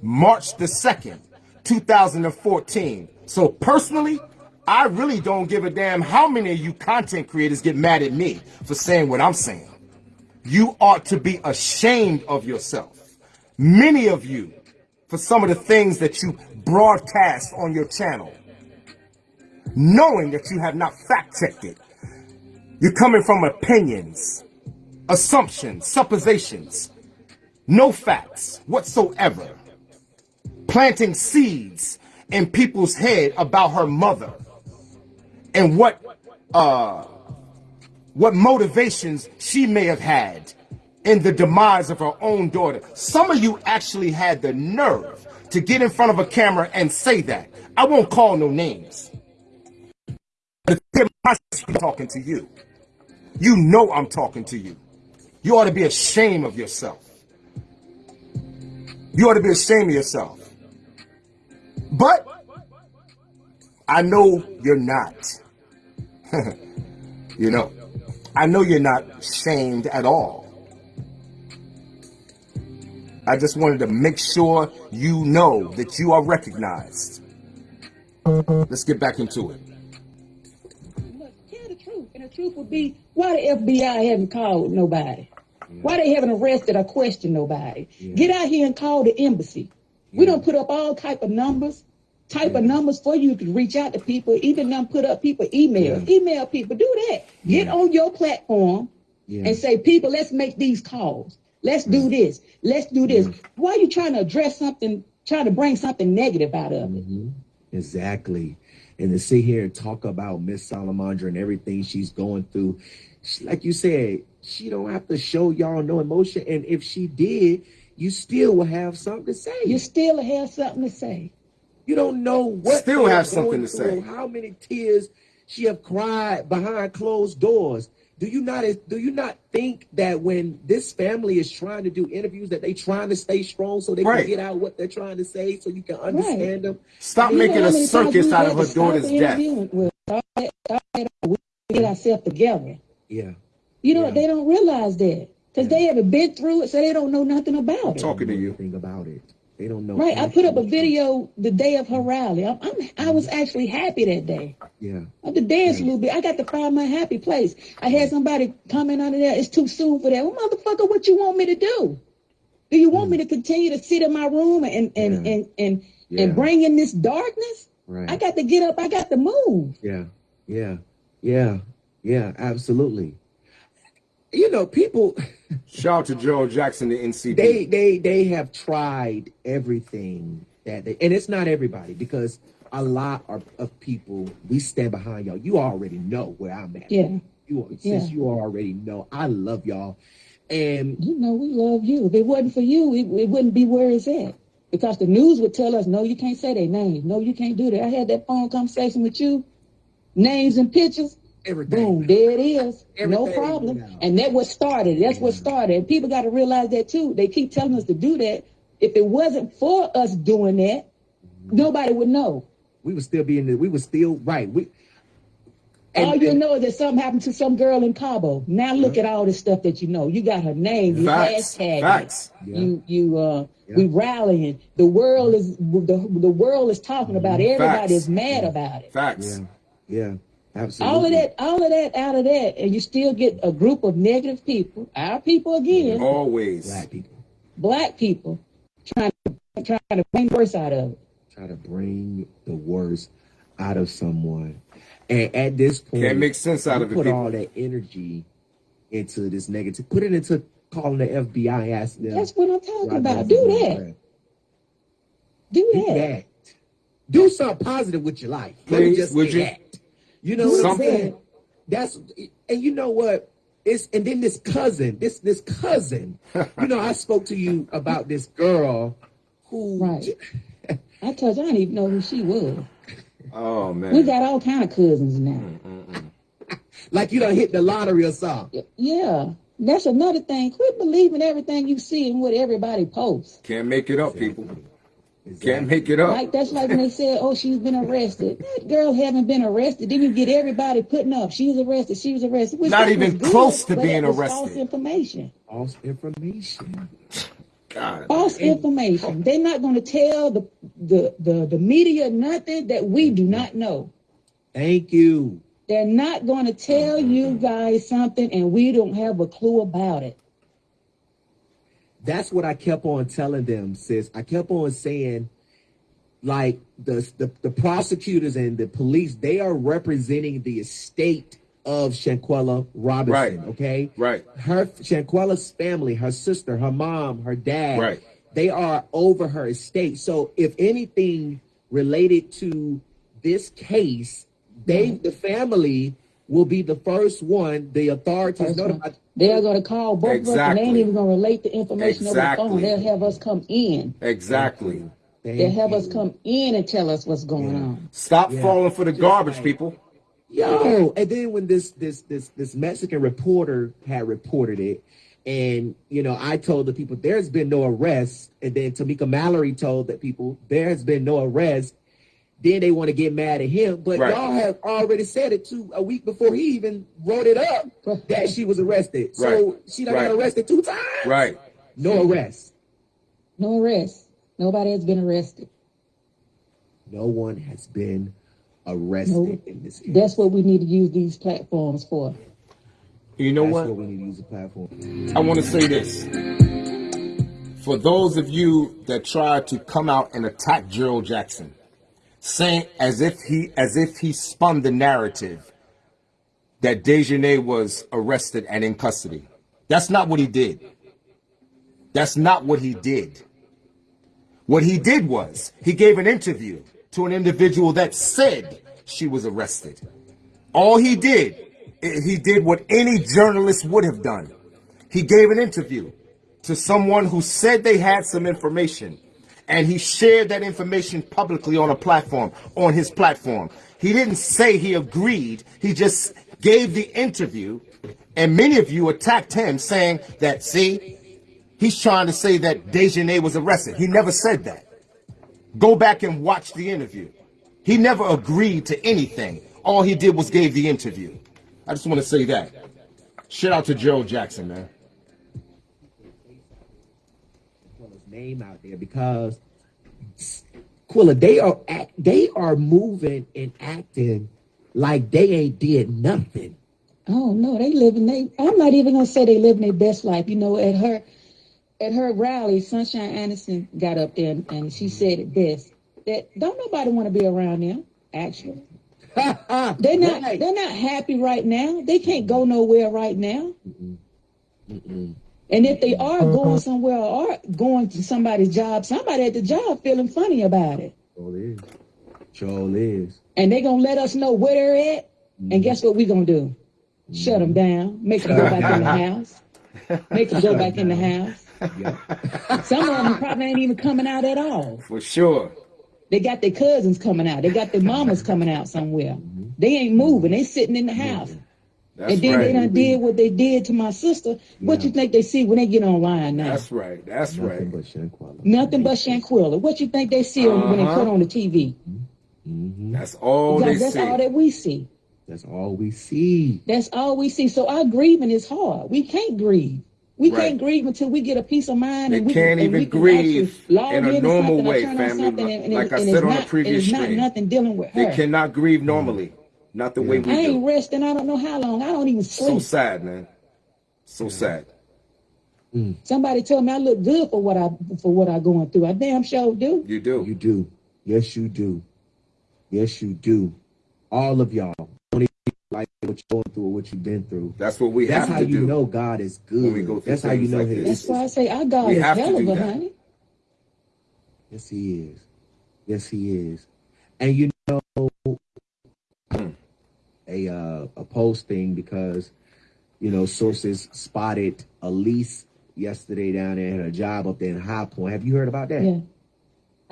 S1: March the 2nd, 2014. So personally, I really don't give a damn how many of you content creators get mad at me for saying what I'm saying. You ought to be ashamed of yourself. Many of you for some of the things that you broadcast on your channel, knowing that you have not fact checked it. You're coming from opinions, assumptions, suppositions, no facts whatsoever, planting seeds in people's head about her mother and what uh what motivations she may have had in the demise of her own daughter. Some of you actually had the nerve to get in front of a camera and say that. I won't call no names. But talking to you. You know I'm talking to you. You ought to be ashamed of yourself. You ought to be ashamed of yourself. But I know you're not. you know, I know you're not shamed at all. I just wanted to make sure you know that you are recognized. Let's get back into it.
S3: Look, tell the truth, and the truth would be why the FBI haven't called nobody. Why they haven't arrested or questioned nobody? Get out here and call the embassy. We don't put up all type of numbers, type of numbers for you to reach out to people. Even them put up people emails, email people. Do that. Get on your platform
S2: Yeah.
S3: and say, people, let's make these calls. Let's do this. Let's do this. Why are you trying to address something, trying to bring something negative out of it?
S2: Mhm. Exactly. And to sit here and talk about Miss Salamondra and everything she's going through, she- like you said, she don't have to show y'all no emotion. And if she did, you still will have something to say.
S3: You still have something to say.
S2: You don't know what
S1: Still have something to say.
S2: How many tears she have cried behind closed doors. Do you not do you not think that when this family is trying to do interviews that they trying to stay strong so they
S1: Right.
S2: can get out what they're trying to say so you can understand them?
S1: Stop making a circus out of her daughter's death.
S3: interview and we'll start it- start it over. We get ourselves together.
S2: Yeah.
S3: You know,
S2: Yeah.
S3: they don't realize that because they haven't been through it, so they don't know nothing about it.
S1: Talking to you.
S2: Think about it. They don't know.
S3: Right? I put up a video the day of her rally. I'm, I'm I was mm-hmm. actually happy that day.
S2: Yeah.
S3: I had to dance a little bit. I got to find my happy place. I had somebody comment under there. It's too soon for that. Well, motherfucker, what you want me to do? Do you want mm. me to continue to sit in my room and and.
S2: Yeah.
S3: and and,
S2: Yeah.
S3: and bring in this darkness?
S2: Right.
S3: I got to get up. I got to move.
S2: Yeah, yeah, yeah, yeah, absolutely. You know, people
S1: Shout out to Joe Jackson, the NCP.
S2: they they they have tried everything that they, and it's not everybody because a lot of, of people we stand behind y'all. You already know where I'm at.
S3: Yeah.
S2: You since
S3: Yeah.
S2: you already know I love y'all, and
S3: You know, we love you. If it wasn't for you, it, it wouldn't be where it's at. Because the news would tell us, no, you can't say their names. No, you can't do that. I had that phone conversation with you. Names and pictures.
S2: Everything.
S3: Boom, there it is. No problem.
S2: now.
S3: And that what started. That's what started. And people got to realize that too. They keep telling us to do that. If it wasn't for us doing that, nobody would know.
S2: We would still be in the. We would still right. We.
S3: all you
S2: and-
S3: know is that something happened to some girl in Cabo. Now look at all this stuff that you know. You got her name. You
S1: Facts.
S3: hashtag.
S1: Facts.
S2: Yeah.
S3: You you uh
S2: Yeah.
S3: we rallying. The world is the, the world is talking about it. Everybody
S1: Facts.
S3: is mad about it.
S1: Facts.
S2: Yeah, yeah, Absolutely.
S3: All of that, all of that out of that, and you still get a group of negative people, our people again,
S1: Always.
S2: Black people
S3: black people, trying to trying to bring worse out of it.
S2: try to bring the worst out of someone, and at this point,
S1: Can't make sense out
S2: you
S1: of it,
S2: Put
S1: people.
S2: all that energy into this negative. Put it into calling the FBI. Ask them.
S3: That's what I'm talking about. Do that.
S2: bad.
S3: Do
S2: Do
S3: that.
S2: that. Do something positive with your life. Let me
S1: Please,
S2: just
S1: would
S2: say
S1: you?
S2: that. You know what
S1: Something.
S2: I'm saying? That's and you know what? It's and then this cousin, this this cousin. you know, I spoke to you about this girl who
S3: Right. I told you I didn't even know who she was.
S1: Oh man.
S3: We got all kind of cousins now.
S2: like you don't hit the lottery or something.
S3: Yeah, that's another thing. Quit believing everything you see and what everybody posts.
S1: Can't make it up, people.
S2: Exactly.
S1: Can't make it up.
S3: Like that's like when they said, "Oh, she's been arrested." That girl haven't been arrested. Then you get everybody putting up, "She was arrested. She was arrested." Which
S1: Not even
S3: good,
S1: close to being
S3: that was False information.
S2: False information.
S1: God.
S3: False information. They're not going to tell the, the the the media nothing that we do mm-hmm. not know.
S2: Thank you.
S3: They're not going to tell mm-hmm. you guys something, and we don't have a clue about it.
S2: That's what I kept on telling them, sis. I kept on saying, like the the, the prosecutors and the police, they are representing the estate of Shanquella Robinson.
S1: Right.
S2: Okay.
S1: Right.
S2: Her Shanquella's family, her sister, her mom, her dad,
S1: Right.
S2: they are over her estate. So if anything related to this case, they the family will be the first one, the authorities
S3: First one.
S2: notified.
S3: They're going to call both of us, and they
S1: Exactly.
S3: ain't even going to relate the information over the phone. They'll have us come in.
S1: Exactly.
S2: Thank
S3: They'll have us come in and tell us what's going on.
S1: Stop
S2: Yeah.
S1: falling for the garbage, people.
S2: Yo, and then when this this this this Mexican reporter had reported it, and you know, I told the people there's been no arrest, and then Tamika Mallory told the people there has been no arrest. Then they want to get mad at him, but
S1: Right.
S2: y'all have already said it too a week before he even wrote it up that she was arrested. So
S1: Right.
S2: she done
S1: Right.
S2: got arrested two times.
S1: Right.
S2: No arrest.
S3: No arrest. Nobody has been arrested.
S2: No one has been arrested
S3: No.
S2: in this case.
S3: That's what we need to use these platforms for.
S1: You know
S2: That's
S1: what?
S2: what we need to use the platform.
S1: I want to say this. For those of you that try to come out and attack Gerald Jackson, saying as if he as if he spun the narrative that Daejhanae was arrested and in custody. That's not what he did. That's not what he did. What he did was he gave an interview to an individual that said she was arrested. All he did, he did what any journalist would have done. He gave an interview to someone who said they had some information and he shared that information publicly on a platform, on his platform. He didn't say he agreed, he just gave the interview and many of you attacked him saying that, see, he's trying to say that Daejhanae was arrested. He never said that. Go back and watch the interview. He never agreed to anything. All he did was gave the interview. I just want to say that. Shout out to Joe Jackson, man.
S2: Name out there because Quilla, they are act, they are moving and acting like they ain't did nothing.
S3: Oh no, they living they I'm not even gonna say they living their best life. You know, at her at her rally, Sunshine Anderson got up there and, and she said it best. That don't nobody want to be around them, actually. They're not
S2: Right.
S3: they're not happy right now. They can't go nowhere right now. And if they are uh-huh. going somewhere or going to somebody's job, somebody at the job feeling funny about it.
S2: Sure is. Sure is.
S3: And they gonna let us know where they're at. And mm-hmm. guess what we gonna do? Shut them mm-hmm. down. Make them go back in the house. Make them go back in the house.
S2: Yeah.
S3: Some of them probably ain't even coming out at all.
S1: For sure.
S3: They got their cousins coming out. They got their mamas coming out somewhere. Mm-hmm. They ain't moving. They sitting in the house.
S1: That's
S3: and then they done did what they did to my sister. What you think they see when they get online now?
S1: That's right. That's
S2: Nothing
S1: right.
S2: but Shanquella.
S3: Nothing but Shanquella. What you think they see when they
S1: Uh-huh.
S3: put on the TV?
S1: That's all they
S3: Because that's
S1: see.
S3: all that we see.
S2: That's all we see.
S3: That's all we see. So our grieving is hard. We can't grieve. We
S1: Right.
S3: can't grieve until we get a peace of mind.
S1: They
S3: and we
S1: can't even
S3: we can
S1: grieve in a normal way, family.
S3: and- and
S1: Like
S3: it-
S1: I said
S3: it's
S1: on the previous
S3: and it's not
S1: stream.
S3: nothing dealing with her.
S1: They cannot grieve normally.
S4: Not the way we I
S3: ain't
S4: do.
S3: resting. I don't know how long. I don't even sleep.
S4: So sad, man. So sad. Mm.
S3: Somebody told me I look good for what I for what I going through. I damn sure do.
S4: You do.
S2: You do. Yes, you do. Yes, you do. All of y'all. Don't even like what you're going through or what you've been through.
S4: That's what we
S2: That's
S4: have
S2: how you know God is good.
S4: When we go through
S2: That's how you know
S4: like
S2: His.
S3: That's why I say our God
S4: We
S3: is hell of a
S4: that.
S3: honey.
S2: Yes, He is. Yes, He is. And you know, a uh, a posting because you know sources spotted Elise yesterday down there at a job up there in High Point. Have you heard about that?
S3: Yeah.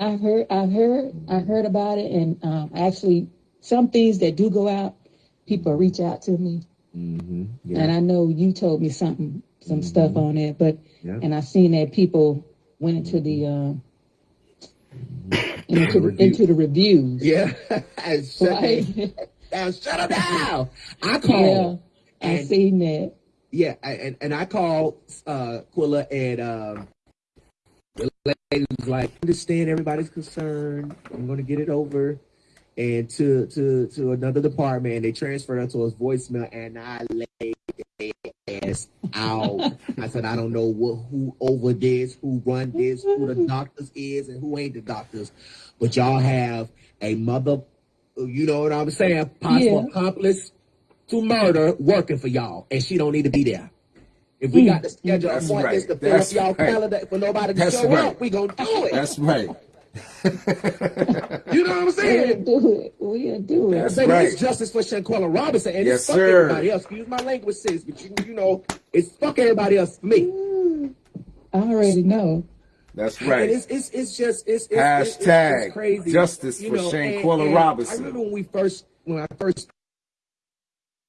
S3: I heard, I heard, I heard about it, and um, actually, some things that do go out, people reach out to me,
S2: Mm-hmm. Yeah.
S3: and I know you told me something, some stuff on it, but
S2: Yeah.
S3: and I've seen that people went into the um, into, the, into the reviews,
S2: yeah.
S3: Right?
S2: down. Shut them down. I
S3: yeah,
S2: called.
S3: I
S2: And-
S3: seen that.
S2: Yeah, I- and, and I called uh Quilla and um the lady was like, understand everybody's concerned. I'm gonna get it over. And to to to another department and they transferred her to his voicemail and I laid their ass out. I said, I don't know what who over this, who run this, who the doctors is and who ain't the doctors. But y'all have a mother you know what I'm saying, possible
S3: Yeah.
S2: accomplice to murder working for y'all, and she don't need to be there. If we mm. got to schedule
S4: That's
S2: appointments
S4: right.
S2: to fill
S4: That's
S2: up y'all
S4: right.
S2: calendar for nobody to
S4: That's
S2: show
S4: right.
S2: up, we gonna do it.
S4: That's right.
S2: you know what I'm saying?
S3: We'll
S2: saying?
S3: do it. We'll do it.
S4: That's
S2: Baby,
S4: right.
S2: it's justice for Shanquella Robinson, and
S4: Yes,
S2: it's fuck
S4: sir.
S2: everybody else. Excuse my language, sis, but you, you know, it's fuck everybody else for me. Mm.
S3: I already know.
S4: That's
S2: And
S4: right.
S2: it's, it's, it's just it's, it's, it's, it's,
S4: Hashtag
S2: it's crazy.
S4: justice
S2: You
S4: for
S2: know, and-
S4: Shanquella
S2: and
S4: Robinson.
S2: I remember when we first when I first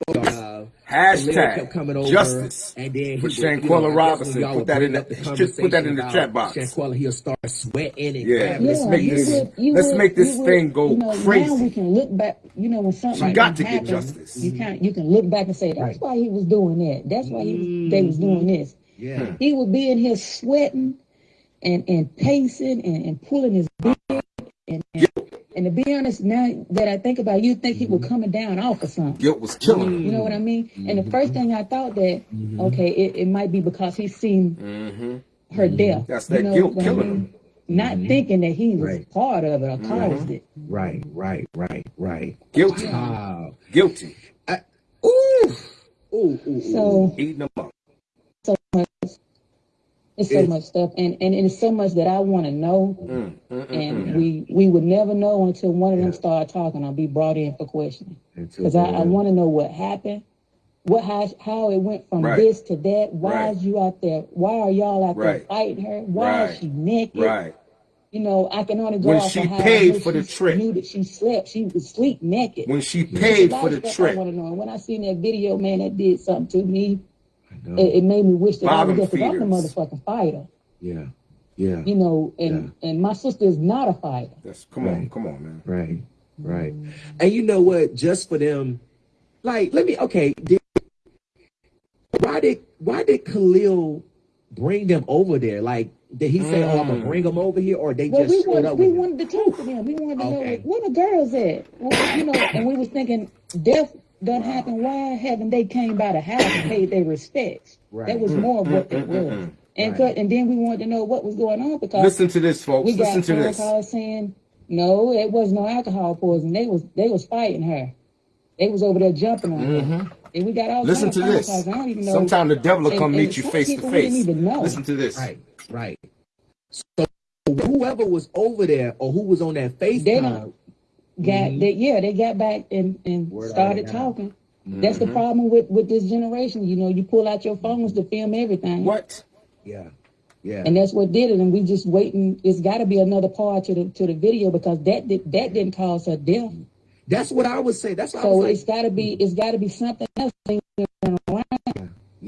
S2: uh, Khalil kept
S4: Hashtag
S2: coming over,
S4: justice
S2: and then
S4: for
S2: he would, you know,
S4: Robinson. Put that in the-
S2: the
S4: just put that in the chat
S2: about
S4: box.
S2: Shanquella, he'll start sweating and
S4: Yeah,
S2: grabbing
S4: let's make this-
S3: would-
S4: let's
S3: would-
S4: make this
S3: you would-
S4: thing go
S3: you know,
S4: crazy.
S3: Now we can look back. You know, when something
S4: She
S3: like
S4: got
S3: that
S4: to get
S3: happens,
S4: justice.
S3: You can you can look back and say that's
S2: Right.
S3: why he was doing that. That's why he was they was doing this.
S2: Yeah,
S3: He would be in here sweating and and pacing and, and pulling his beard and, and and to be honest, now that I think about it, you think he was mm-hmm. coming down off or something.
S4: Guilt was killing him.
S3: You know what I mean? And the first mm-hmm. thing I thought that, mm-hmm. okay, it, it might be because he seen
S4: Mm-hmm.
S3: her death.
S4: That's
S3: You
S4: that
S3: know
S4: guilt
S3: what I
S4: killing
S3: mean?
S4: him.
S3: Not thinking that he was
S2: Right.
S3: part of it or caused it.
S2: right, right, right, right.
S4: Guilty.
S2: Wow.
S4: Guilty.
S2: Ooh, ooh, ooh, ooh.
S3: So
S4: Eating them up.
S3: so much. It's so much stuff, and and it's so much that I want to know,
S4: Mm, mm, mm,
S3: and
S4: mm.
S3: we we would never know until one of them
S2: Yeah.
S3: start talking. I'll be brought in for questioning. Because I, I want to know what happened, what how how it went from
S4: Right.
S3: this to that. Why
S4: Right.
S3: is you out there? Why are y'all out
S4: Right.
S3: there fighting her? Why
S4: Right.
S3: is she naked?
S4: Right.
S3: You know, I can only go
S4: When
S3: off
S4: she paid for the trip.
S3: Knew that she slept. She was sleep naked.
S4: When she paid for the
S3: stuff I
S4: trip.
S3: want to know. And when I seen that video, man, that did something to me.
S2: I.
S3: It, it made me wish that I was just I'm a
S4: feeders.
S3: motherfucking fighter.
S2: yeah, yeah,
S3: You know, and and my sister is not a fighter.
S4: That's come on, come on, man.
S2: right, right. And you know what? Just for them, like, let me. Okay, did, why did why did Khalil bring them over there? Like, did he say, "Oh, I'm gonna
S4: Mm.
S2: bring them over here," or they
S3: Well,
S2: just
S3: we
S2: showed
S3: wanted
S2: up
S3: we
S2: them?
S3: wanted to talk to them. We wanted to know
S2: Okay.
S3: where the girls at. Well, you know, and we was thinking death done happen. Why haven't they came by the house and paid their respects?
S2: Right.
S3: That was more of what it was. And
S2: Right.
S3: cut, and then we wanted to know what was going on because
S4: Listen to this, folks.
S3: we got
S4: Listen to this.
S3: calls saying no, it was no alcohol poison. They was they was fighting her. They was over there jumping on her. And we got all
S4: Mm-hmm. Listen
S3: kinds
S4: to
S3: of phone
S4: this.
S3: calls. I don't even know.
S4: Sometimes the devil will come
S3: and
S4: meet you face to
S3: people we didn't
S4: face.
S3: even know.
S4: Listen to this.
S2: Right, right. So whoever was over there or who was on that
S3: They
S2: FaceTime,
S3: don't got they yeah they got back and and
S2: Mm-hmm. Word
S3: started talking. That's
S4: Mm-hmm.
S3: the problem with with this generation. You know, you pull out your phones to film everything.
S4: What?
S2: yeah, yeah,
S3: And that's what did it. And we just waiting. It's got to be another part to the to the video because that did, that didn't cause her death.
S2: that's what I would say. That's what I
S3: So
S2: was
S3: it's
S2: like.
S3: got to be it's got to be something else.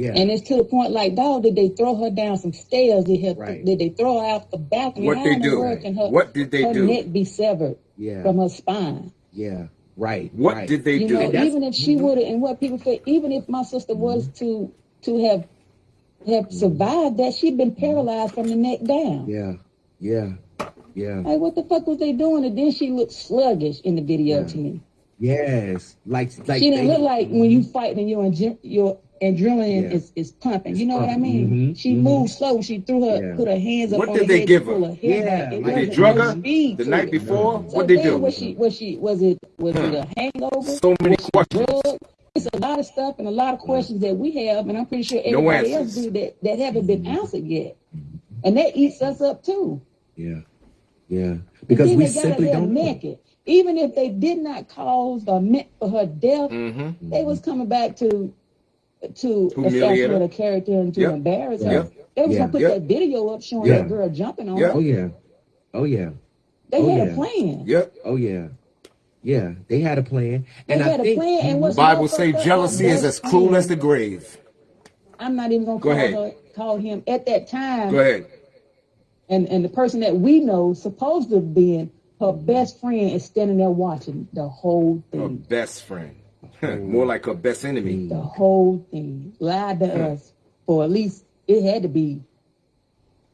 S2: Yeah,
S3: And it's to the point like, dog, did they throw her down some stairs? Did, her,
S2: Right.
S3: did they throw her out the balcony?
S4: What they do?
S3: world can her,
S4: What did they
S3: her
S4: do?
S3: neck be severed
S2: yeah,
S3: from her spine?
S2: yeah. Right.
S4: What
S2: right.
S4: did they
S3: you
S4: do?
S3: know, even if she mm-hmm. would have, and what people say, even if my sister mm-hmm. was to to have have mm-hmm. survived that, she'd been paralyzed from the neck down.
S2: Yeah, yeah, yeah,
S3: Like, what the fuck was they doing? And then she looked sluggish in the video
S2: Yeah.
S3: to me.
S2: Yes, like like
S3: she didn't
S2: they-
S3: look like when you fight and your adre- your adrenaline
S2: Yeah.
S3: is, is pumping. You know
S2: It's
S3: what I
S2: pumping.
S3: mean?
S2: Mhm,
S3: She
S2: mhm.
S3: moved slow. She threw her
S2: Yeah.
S3: put her hands up
S1: What
S3: on
S1: did
S3: her
S1: they
S3: head
S1: give
S3: to
S1: her?
S3: her hair
S2: Yeah, like
S1: Did they
S3: wasn't
S1: drug her the night
S3: it.
S1: before?
S3: So
S1: What they do?
S3: Was she was she was it was it a hangover?
S1: So many questions.
S3: Drug? It's a lot of stuff and a lot of questions that we have, and I'm pretty sure
S1: No
S3: everybody else do that that haven't been answered yet, and that eats us up too.
S2: Yeah, yeah, because we
S3: they got her
S2: simply don't know.
S3: naked. Even if they did not cause or meant for her death,
S1: Mm-hmm.
S3: they was coming back to to
S1: Humiliate her.
S3: assassinate her character and to
S1: Yep.
S3: embarrass her.
S1: Yep.
S3: They was
S2: Yeah.
S3: gonna put
S1: Yep.
S3: that video up showing
S2: Yeah.
S3: that girl jumping on
S1: Yep.
S3: her.
S2: Oh yeah, oh yeah,
S3: They
S2: Oh,
S3: had
S2: yeah.
S3: a plan.
S1: Yep.
S2: oh yeah, yeah. They had a plan,
S3: They
S2: and I
S3: had a
S2: think
S3: plan, and what's
S1: Bible
S3: more
S1: say jealousy is as cruel as the grave.
S3: I'm not even gonna
S1: Go
S3: call
S1: ahead.
S3: her call him at that time.
S1: Go ahead.
S3: And and the person that we know supposed to have been her best friend is standing there watching the whole
S1: Her
S3: thing.
S1: best friend. Mm. More like her best enemy. Mm.
S3: The whole thing lied to mm. us for at least it had to be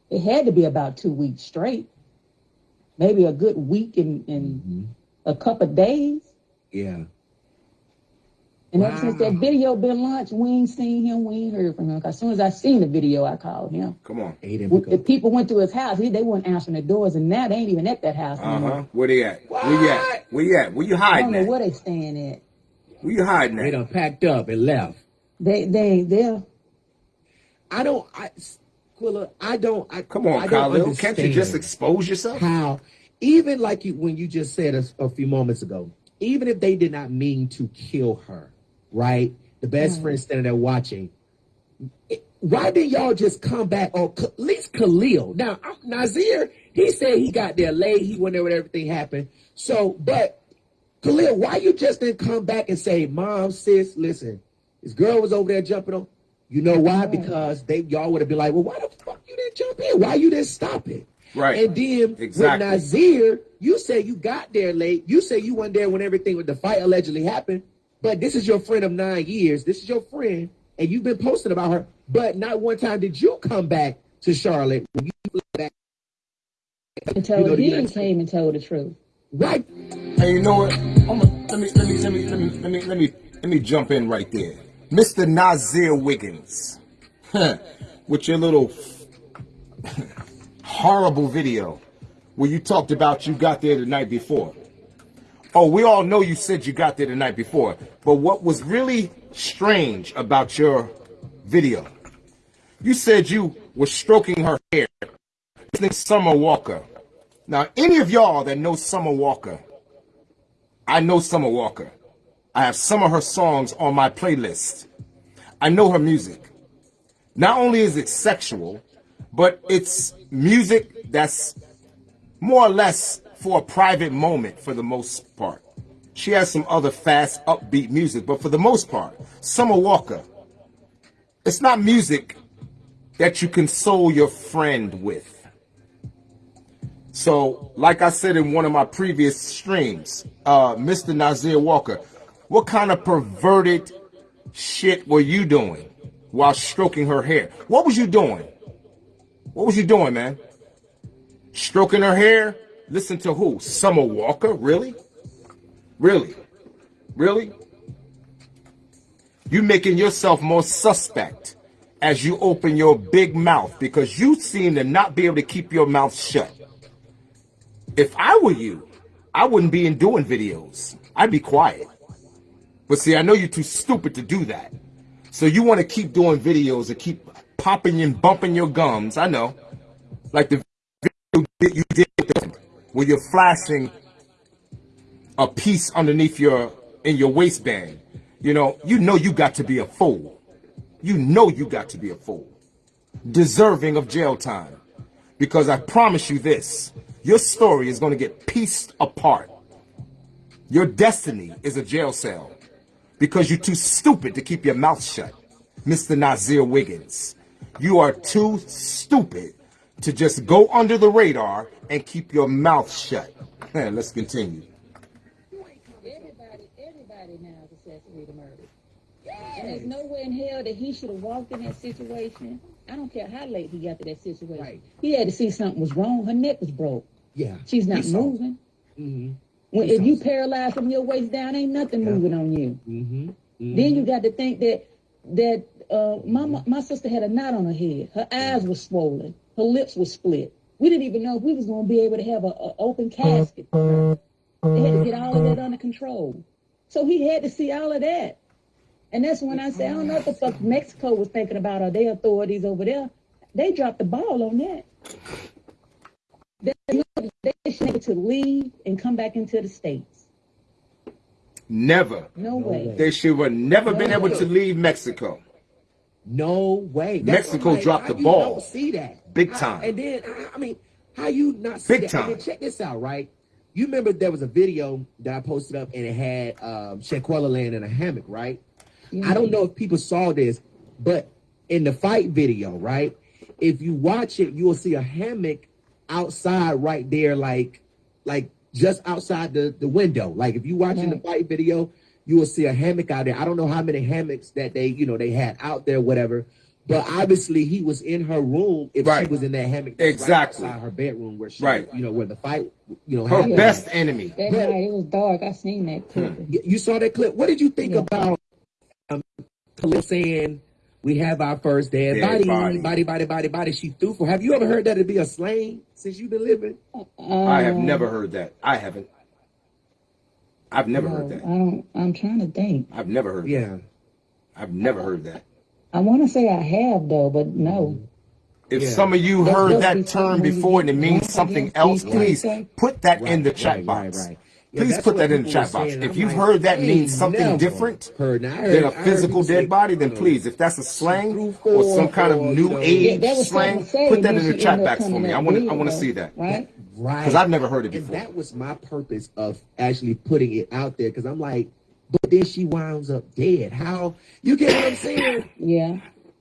S3: it had to be about two weeks straight. Maybe a good week and, and mm-hmm. a couple of days.
S2: yeah,
S3: And ever since that video been launched, we ain't seen him, we ain't heard from him. 'Cause as soon as I seen the video, I called him.
S1: Come on.
S2: Aiden
S3: If people went to his house, he, they weren't answering the doors, and now they ain't even at that house
S1: Uh
S3: anymore.
S1: Uh-huh. Where they at? Where you at? Where you at? Where you hiding?
S3: I don't
S1: hiding
S3: know
S1: at?
S3: where they staying at.
S1: Where you hiding
S2: They
S1: at?
S2: done packed up and left.
S3: They they ain't there.
S2: I don't, I, Quilla, I don't. I,
S1: Come on,
S2: I don't
S1: Khalil. Can't you just expose yourself?
S2: how, even like you when you just said a, a few moments ago, even if they did not mean to kill her, right? The best friend standing there watching. it- Why didn't y'all just come back or at least Khalil? Now Nazir, he said he got there late. He went there when everything happened. So, but Khalil, why you just didn't come back and say, "Mom, sis, listen, this girl was over there jumping on." You know why? Because they y'all would have been like, "Well, why the fuck you didn't jump in? Why you didn't stop it?"
S1: Right.
S2: And then
S1: Exactly.
S2: with Nazir, you say you got there late. You say you weren't there when everything with the fight allegedly happened. But this is your friend of nine years. This is your friend, and you've been posting about her. But not one time did you come back to Charlotte. When you flew back,
S3: Until
S2: You know
S3: he came and told the truth.
S2: right?
S1: Hey, you know what? I'm gonna, let me let me let me let me let me let me let me jump in right there, Mr. Nazir Wiggins, with your little horrible video where you talked about you got there the night before. Oh, we all know you said you got there the night before, but what was really strange about your video? You said you were stroking her hair, Summer Walker. Now, any of y'all that know Summer Walker, I know Summer Walker. I have some of her songs on my playlist. I know her music. Not only is it sexual, but it's music that's more or less for a private moment for the most part. She has some other fast, upbeat music, but for the most part, Summer Walker, it's not music that you console your friend with. So, like I said in one of my previous streams, uh, Mr. Nazir Walker, what kind of perverted shit were you doing while stroking her hair? What was you doing? What was you doing, man? Stroking her hair? Listen to who? Summer Walker? Really? Really? Really? You making yourself more suspect as you open your big mouth because you seem to not be able to keep your mouth shut. If I were you, I wouldn't be in doing videos. I'd be quiet. But see, I know you're too stupid to do that. So you want to keep doing videos and keep popping and bumping your gums. I know. Like the video that you did them, where you're flashing a piece underneath your in your waistband. You know, you know you got to be a fool. You know you got to be a fool. Deserving of jail time. Because I promise you this, your story is going to get pieced apart. Your destiny is a jail cell because you're too stupid to keep your mouth shut. Mr. Nazeer Wiggins, you are too stupid to just go under the radar and keep your mouth shut. Let's continue.
S3: Everybody, everybody now is accessory to murder. And there's no way in hell that he should have walked in that situation. I don't care how late he got to that situation.
S2: Right.
S3: He had to see something was wrong. Her neck was broke.
S2: Yeah.
S3: She's not moving.
S2: Mhm.
S3: When, if you paralyzed from your waist down, ain't nothing
S2: Yeah.
S3: moving on you.
S2: Mm-hmm.
S3: Then you got to think that that uh, my my sister had a knot on her head. Her eyes were swollen. Her lips were split. We didn't even know if we was going to be able to have a, a open casket. They had to get all of that under control. So he had to see all of that. And that's when I say, I don't know what the fuck Mexico was thinking about or their authorities over there. They dropped the ball on that. They, they should be able to leave and come back into the States.
S1: Never.
S3: No, way.
S1: They should have never been
S3: No
S1: able
S3: way.
S1: to leave Mexico.
S2: No way. That's
S1: Mexico
S2: what like,
S1: dropped
S2: how
S1: the ball.
S2: Don't see that
S1: Big
S2: How-
S1: time.
S2: and then I- I mean, how you not see
S1: Big
S2: that?
S1: time.
S2: And check this out, right? You remember there was a video that I posted up and it had um, Shanquella laying in a hammock, right? I don't know if people saw this, but in the fight video, right? If you watch it, you will see a hammock outside right there, like, like just outside the, the window. Like if you watching the fight video, you will see a hammock out there. I don't know how many hammocks that they, you know, they had out there, whatever. But obviously, he was in her room. If
S1: Right.
S2: she was in that hammock, that's right
S1: Exactly.
S2: her bedroom, where she,
S1: Right.
S2: you know, where the fight, you know,
S1: Her
S2: happened.
S1: best enemy.
S3: That night it was dark. I seen that clip.
S2: Y- You saw that clip. What did you think
S3: Yeah.
S2: about um, Khalil saying we have our first dead,
S1: Dead
S2: body,
S1: body.
S2: body, body, body, body? She threw for. Have you ever heard that to be a slang since you've been living?
S1: I have never heard that. I haven't. I've never
S3: no,
S1: heard that.
S3: I don't. I'm trying to think.
S1: I've never heard that.
S2: Yeah.
S1: I've never heard that.
S3: I want to say I have though, but no.
S1: If
S2: Yeah.
S1: some of you
S3: That's
S1: heard that
S3: we
S1: term before and it means something else, please put that in the chat
S2: right,
S1: box.
S2: right, right. Yeah,
S1: Please
S2: that's
S1: put that in the chat box.
S2: saying.
S1: If
S2: I'm
S1: you've
S2: like,
S1: heard that means something different
S2: heard- heard-
S1: than a physical
S2: people say,
S1: dead body, then please, if that's a slang
S2: through
S1: or some kind of new
S2: you
S1: age
S3: Yeah,
S1: slang,
S3: say,
S1: put that in the chat box for me. I want to. I want to see that
S3: Right?
S2: Right.
S1: because I've never heard it
S2: And
S1: before.
S2: that was my purpose of actually putting it out there because I'm like, but then she winds up dead. How you get what I'm saying?
S3: Yeah.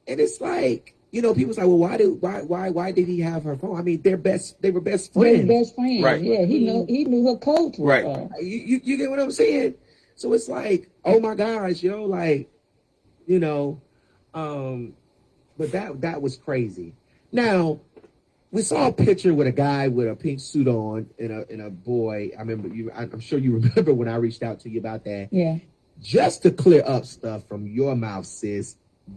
S2: And it's like, you know, people's like, well, why do why why why did he have her phone? I mean, they're best they were best
S3: They're
S2: friends.
S3: best friends.
S1: Right.
S3: Yeah. He knew. He knew her coach
S1: Right.
S2: You, you you get what I'm saying? So it's like, oh my gosh, yo, like, you know, um, but that that was crazy. Now, we saw a picture with a guy with a pink suit on and a and a boy. I remember you. I'm sure you remember when I reached out to you about that.
S3: Yeah.
S2: Just to clear up stuff from your mouth, sis.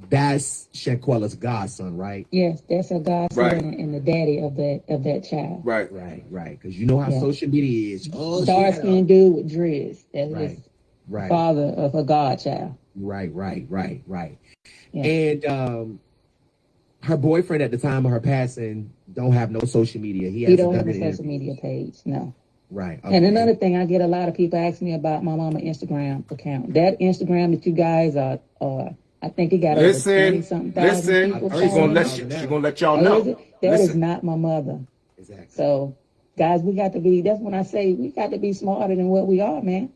S2: That's Shanquella's godson, right?
S3: Yes. That's her godson
S1: Right.
S3: and, and the daddy of that of that child.
S1: Right.
S2: Right, right. Because you know how
S3: Yeah.
S2: social media is. Oh,
S3: Dark
S2: she had a-
S3: skinned dude with dreads. That's
S2: Right,
S3: his
S2: right.
S3: father of her godchild.
S2: Right, right, right, right.
S3: Yeah.
S2: And um her boyfriend at the time of her passing don't have no social media. He,
S3: He
S2: hasn't
S3: don't have a social
S2: in-
S3: media page. No.
S2: Right.
S3: And another thing, I get a lot of people ask me about my mama Instagram account. That Instagram that you guys are, uh, I think it got over
S1: Listen,
S3: twenty something thousand
S1: listen.
S3: people.
S1: She's gonna let you.
S2: now.
S1: She's gonna let y'all
S3: Oh, is
S1: know.
S3: it? That is
S1: Listen.
S3: not my mother.
S2: Exactly.
S3: So, guys, we got to be. That's when I say we got to be smarter than what we are, man.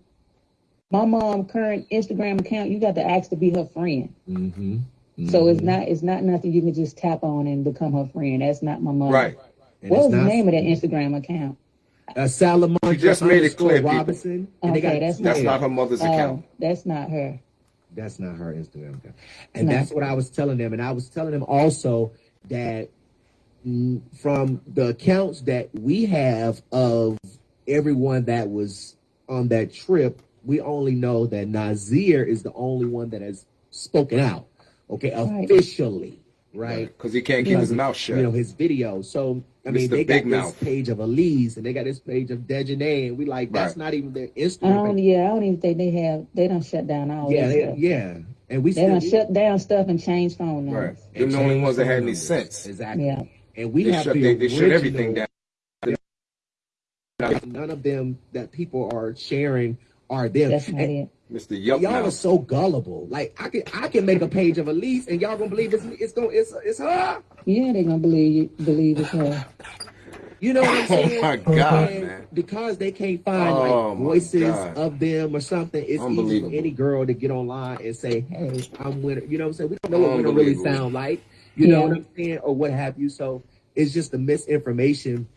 S3: My mom current Instagram account, you got to ask to be her friend.
S2: Mm-hmm.
S3: So it's not it's not nothing you can just tap on and become her friend. That's not my mom.
S1: Right.
S3: What was the name of that Instagram account?
S2: Uh, Salamondra
S1: She just made it clear,
S2: underscore
S1: people.
S2: Robinson. And they
S3: Okay,
S2: got
S3: that's
S1: That's not her mother's
S3: Oh, that's not her.
S2: That's not her Instagram account. And
S3: No.
S2: that's what I was telling them. And I was telling them also that from the accounts that we have of everyone that was on that trip, we only know that Nazeer is the only one that has spoken out. Okay,
S3: Right.
S2: officially, right?
S1: Because he can't keep his mouth shut.
S2: You know his video. So I mean,
S1: Mr.
S2: they
S1: Big
S2: got
S1: Mouth.
S2: this page of Elise and they got this page of Daejhanae, and we like that's
S1: Right.
S2: not even their
S3: I
S2: Instagram.
S3: don't. Yeah, I don't even think they have. They don't shut down all
S2: Yeah, they,
S3: stuff.
S2: yeah, and we
S3: They
S2: still
S3: don't shut down stuff and change phone
S1: right.
S3: numbers.
S1: They're the only ones that had any sense.
S2: Exactly.
S3: Yeah.
S2: And we
S1: They
S2: have
S1: shut,
S2: the
S1: they, they shut everything
S2: original-
S1: down.
S2: None of them that people are sharing are them.
S3: That's not
S2: And
S3: it.
S1: Mr. Yup
S2: y'all are so gullible. Like I can I can make a page of Elise and y'all gonna believe it's it's going it's it's her.
S3: Yeah, they gonna believe you, believe it's her.
S2: You know what I'm saying?
S1: Oh my God,
S2: And
S1: man.
S2: Because they can't find
S1: Oh
S2: like voices
S1: God.
S2: of them or something, it's easy for any girl to get online and say, "Hey, I'm Wenter." You know what I'm saying? We don't know what Wenter really sound like. You know what I'm saying, or what have you. So it's just the misinformation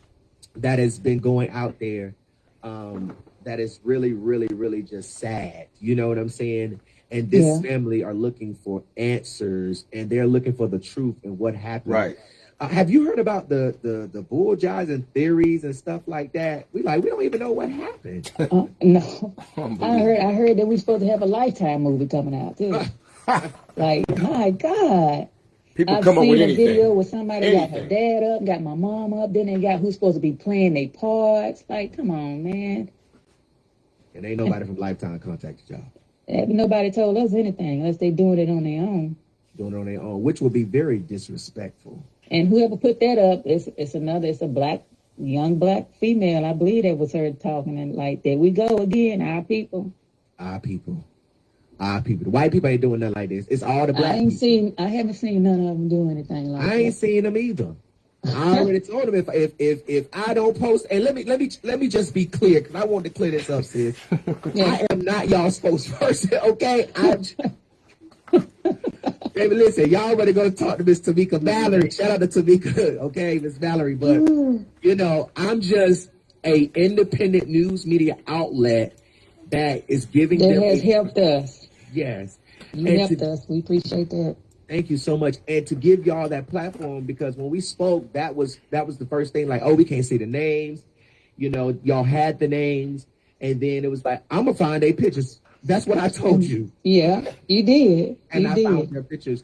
S2: that has been going out there. Um, that is really, really, really just sad. You know what I'm saying? And this
S3: Yeah.
S2: family are looking for answers, and they're looking for the truth and what happened
S1: Right.
S2: Uh, have you heard about the the the bull jives and theories and stuff like that? We like we don't even know what happened.
S3: Uh, no, I heard. I heard that we're supposed to have a Lifetime movie coming out too. like, my God.
S1: People
S3: I've
S1: come up
S3: seen
S1: with
S3: a video
S1: anything.
S3: where somebody got her dad up, got my mom up, then they got who's supposed to be playing their parts. Like, come on, man.
S2: And ain't nobody from Lifetime contacted y'all.
S3: Ain't Nobody told us anything unless they doing it on their own.
S2: Doing it on their own, which would be very disrespectful.
S3: And whoever put that up, it's it's another, it's a black, young black female. I believe that was her talking and like, there we go again, our people.
S2: Our people. Our people. The white people ain't doing nothing like this. It's all the black I
S3: ain't
S2: people.
S3: seen, I haven't seen none of them do anything like
S2: I ain't
S3: that.
S2: seen them either. I already told them if if if if I don't post, and let me let me let me just be clear because I want to clear this up, sis. I am not y'all spokesperson, okay? I'm. Baby, listen, y'all already gonna talk to Miss Tamika Valerie. Shout out to Tamika, okay, Miss Valerie. But mm. you know, I'm just a independent news media outlet that is giving
S3: That
S2: them
S3: has
S2: a-
S3: helped us.
S2: yes.
S3: You
S2: And
S3: helped
S2: to-
S3: us. We appreciate that.
S2: Thank you so much, and to give y'all that platform because when we spoke, that was that was the first thing. Like, oh, we can't see the names, you know. Y'all had the names, and then it was like, I'm gonna find their pictures. That's what I told you,
S3: Yeah, you did.
S2: and
S3: You
S2: I found
S3: did.
S2: their pictures,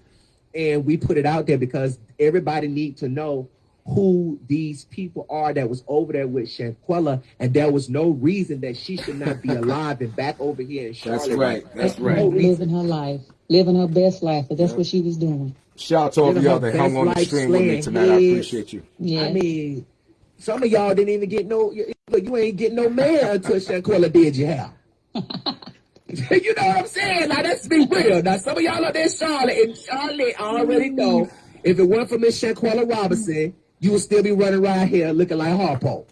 S2: and we put it out there because everybody need to know who these people are that was over there with Shanquella, and there was no reason that she should not be alive and back over here in Charlotte.
S1: That's right. That's
S2: No
S1: right.
S2: reason.
S3: Living her life, living her best life, but that's what she was doing.
S1: Shout out to all of y'all that hung on the stream with me
S2: slaying
S1: tonight. I appreciate you.
S3: Yeah.
S2: I mean, some of y'all didn't even get no. You, you ain't get no man until Shanquella did you have. you know what I'm saying? Now let's be real. Now some of y'all are there, Charlotte, and Charlotte already know if it weren't for Miss Shanquella Robinson, you would still be running around here looking like Harpo.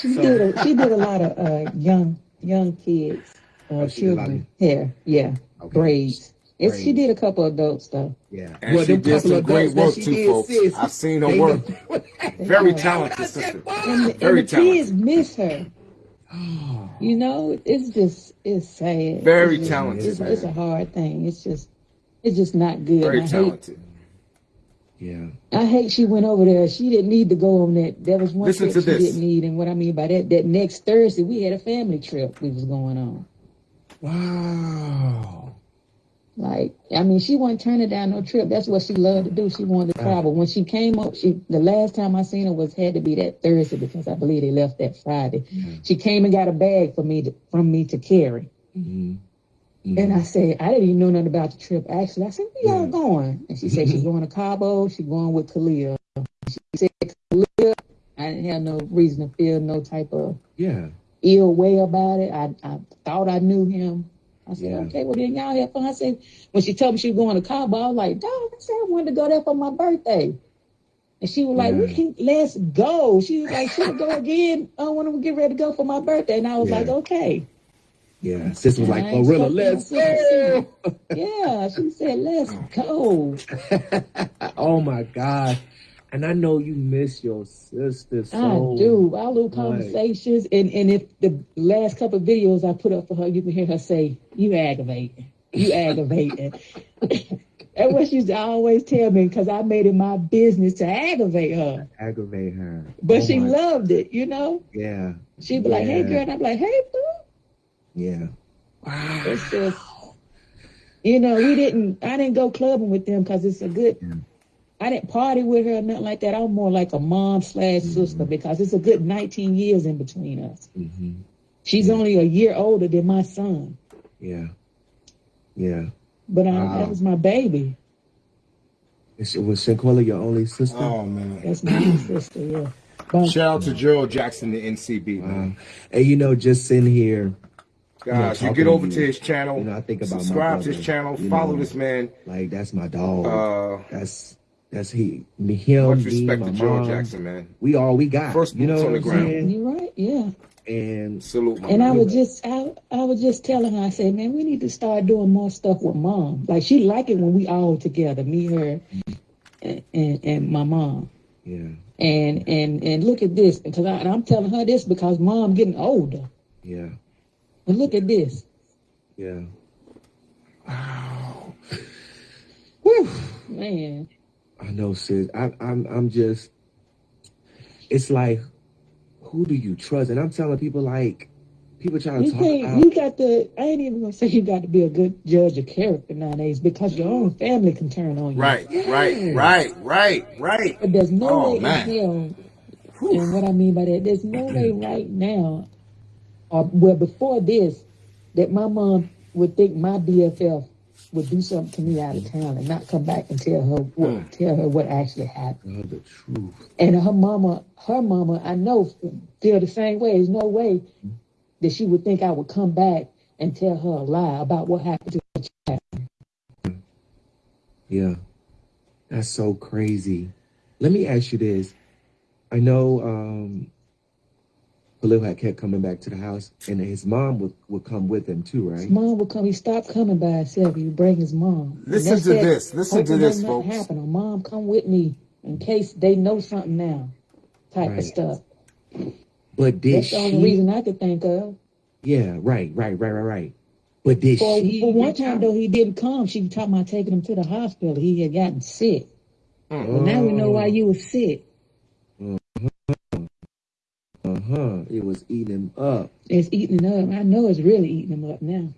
S3: She did. A, she did a lot of uh, young young kids, uh,
S2: Oh, she did a lot
S3: children hair. Yeah,
S2: Okay.
S3: braids. It's, she did a couple of adult stuff.
S2: Yeah,
S1: And she
S2: them
S1: did
S2: couple
S1: some
S2: of
S1: great work
S2: she
S1: too,
S2: did,
S1: folks.
S2: sis,
S1: I've seen her work. Very
S3: oh,
S1: talented sister.
S3: And, the-
S1: Very
S3: and the kids miss her. You know, it's just it's sad.
S1: Very
S3: It's just-
S1: talented,
S3: It's, it's a hard thing. It's just it's just not good.
S1: Very
S3: I hate
S1: talented.
S2: Yeah.
S3: I hate she went over there. She didn't need to go on that. That was one
S1: Listen
S3: trip she
S1: this.
S3: didn't need. And what I mean by that, that next Thursday we had a family trip we was going on.
S2: Wow.
S3: Like, I mean, she wasn't turning down no trip. That's what she loved to do. She wanted to travel. When she came up, she the last time I seen her was had to be that Thursday because I believe they left that Friday. She came and got a bag for me to, from me to carry.
S2: Mhm.
S3: And I said, I didn't even know nothing about the trip. Actually, I said, where y'all going? And she said she's going to Cabo. She's going with Khalil. She said Khalil. I didn't have no reason to feel no type of
S2: Yeah.
S3: ill way about it. I, I thought I knew him. I said,
S2: Yeah.
S3: okay, well then y'all have fun. I said, when she told me she was going to Cabo, I was like, dog, I said I wanted to go there for my birthday. And she was like, we
S2: Yeah.
S3: can let's go. She was like, should uh, we go again? Oh, want to get ready to go for my birthday. And I was
S2: Yeah.
S3: like, okay.
S2: Yeah. Sister was like,
S3: I
S2: Gorilla,
S3: fucking
S2: let's go.
S3: Yeah. She said, let's go.
S2: oh my God. And I know you miss your sister so
S3: I do. Our little
S2: much.
S3: conversations. And and if the last couple of videos I put up for her, you can hear her say, You aggravating. You aggravating. That's what she used to always tell me because I made it my business to aggravate her.
S2: aggravate her.
S3: But
S2: Oh
S3: she
S2: my-
S3: loved it, you know?
S2: Yeah.
S3: She'd be like, Hey girl, and I'd be like, Hey boo.
S2: Yeah. Wow.
S3: It's just you know, we didn't I didn't go clubbing with them because it's a good
S2: Yeah.
S3: I didn't party with her or nothing like that. I'm more like a mom slash sister because it's a good 19 years in between us.
S2: hmm
S3: She's only a year older than my son,
S2: Yeah. Yeah.
S3: but I,
S2: Wow.
S3: that was my baby.
S2: Is, was Shanquella your only sister?
S1: Oh man.
S3: That's my sister, yeah. But
S1: Shout out to Gerald Jackson, the NC Beat man.
S2: Um, and you know, just sitting here,
S1: Guys, you
S2: talking
S1: get
S2: to
S1: over
S2: you,
S1: to his channel.
S2: you know, I think about my
S1: subscribe to his channel.
S2: you
S1: Follow
S2: know.
S1: this man.
S2: like that's my dog.
S1: Uh,
S2: that's that's he, me, him,
S1: much
S2: me,
S1: respect
S2: my
S1: to Gerald
S2: mom.
S1: Jackson, man.
S2: We all we got.
S1: First
S2: you know
S1: boots on the ground.
S2: saying?
S3: you're right, yeah.
S2: And
S1: Salute, my
S3: And I
S1: man.
S3: was just, I, I was just telling her, I said, man, we need to start doing more stuff with mom. Like she like it when we all together, me, her, and, and, and my mom.
S2: yeah,
S3: And and and look at this, because I, and I'm telling her this because mom getting older.
S2: yeah,
S3: And look at this.
S2: yeah. Wow.
S3: Whew, man,
S2: I know, sis. I, I'm I'm just. It's like, who do you trust? And I'm telling people like, people trying to
S3: You
S2: talk
S3: can't.
S2: about.
S3: You got to. I ain't even gonna say you got to be a good judge of character nowadays because your own family can turn on you.
S1: Right, right, right, right, right.
S3: But there's no
S1: Oh,
S3: way
S1: man.
S3: in hell. And what I mean by that, there's no way right now, or well before this, that my mom would think my BFF would do something to me out of town and not come back and tell her what tell her what actually happened.
S2: Oh, the truth.
S3: And her mama, her mama, I know feel the same way. There's no way that she would think I would come back and tell her a lie about what happened to her child.
S2: Yeah, that's so crazy. Let me ask you this. I know um, Khalil had kept coming back to the house, and his mom would, would come with him too, right?
S3: His mom would come. He stopped coming by himself. He would bring his mom. And
S1: Listen to this. Listen to this,
S3: nothing
S1: folks.
S3: Happen. Or mom, come with me in case they know something now. Type
S2: Right.
S3: of stuff.
S2: But did
S3: That's the only reason I could think of.
S2: Yeah, right, right, right, right, right. But did
S3: For,
S2: she?
S3: for one time though, he didn't come. She was talking about taking him to the hospital. He had gotten sick.
S1: Mm.
S3: Well, now we know why you were sick.
S2: Uh huh. It was eating him up.
S3: It's eating him up. I know it's really eating him up now.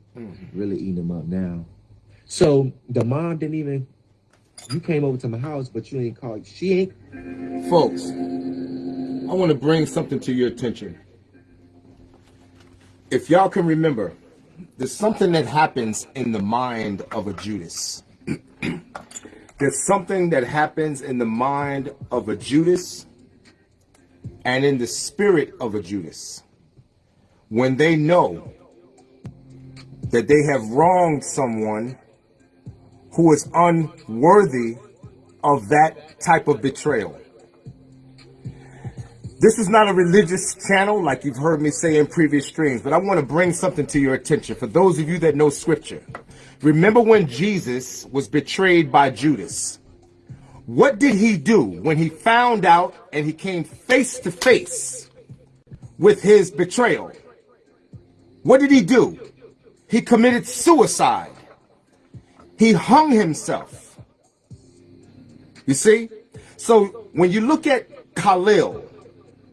S2: Really eating him up now. So the mom didn't even. You came over to my house, but you ain't called. She ain't.
S1: Folks, I want to bring something to your attention. If y'all can remember, there's something that happens in the mind of a Judas. there's something that happens in the mind of a Judas and in the spirit of a Judas when they know that they have wronged someone who is unworthy of that type of betrayal. This is not a religious channel like you've heard me say in previous streams, but I want to bring something to your attention for those of you that know scripture. Remember when Jesus was betrayed by Judas? What did he do when he found out and he came face to face with his betrayal? What did he do? He committed suicide. He hung himself. You see? So when you look at Khalil,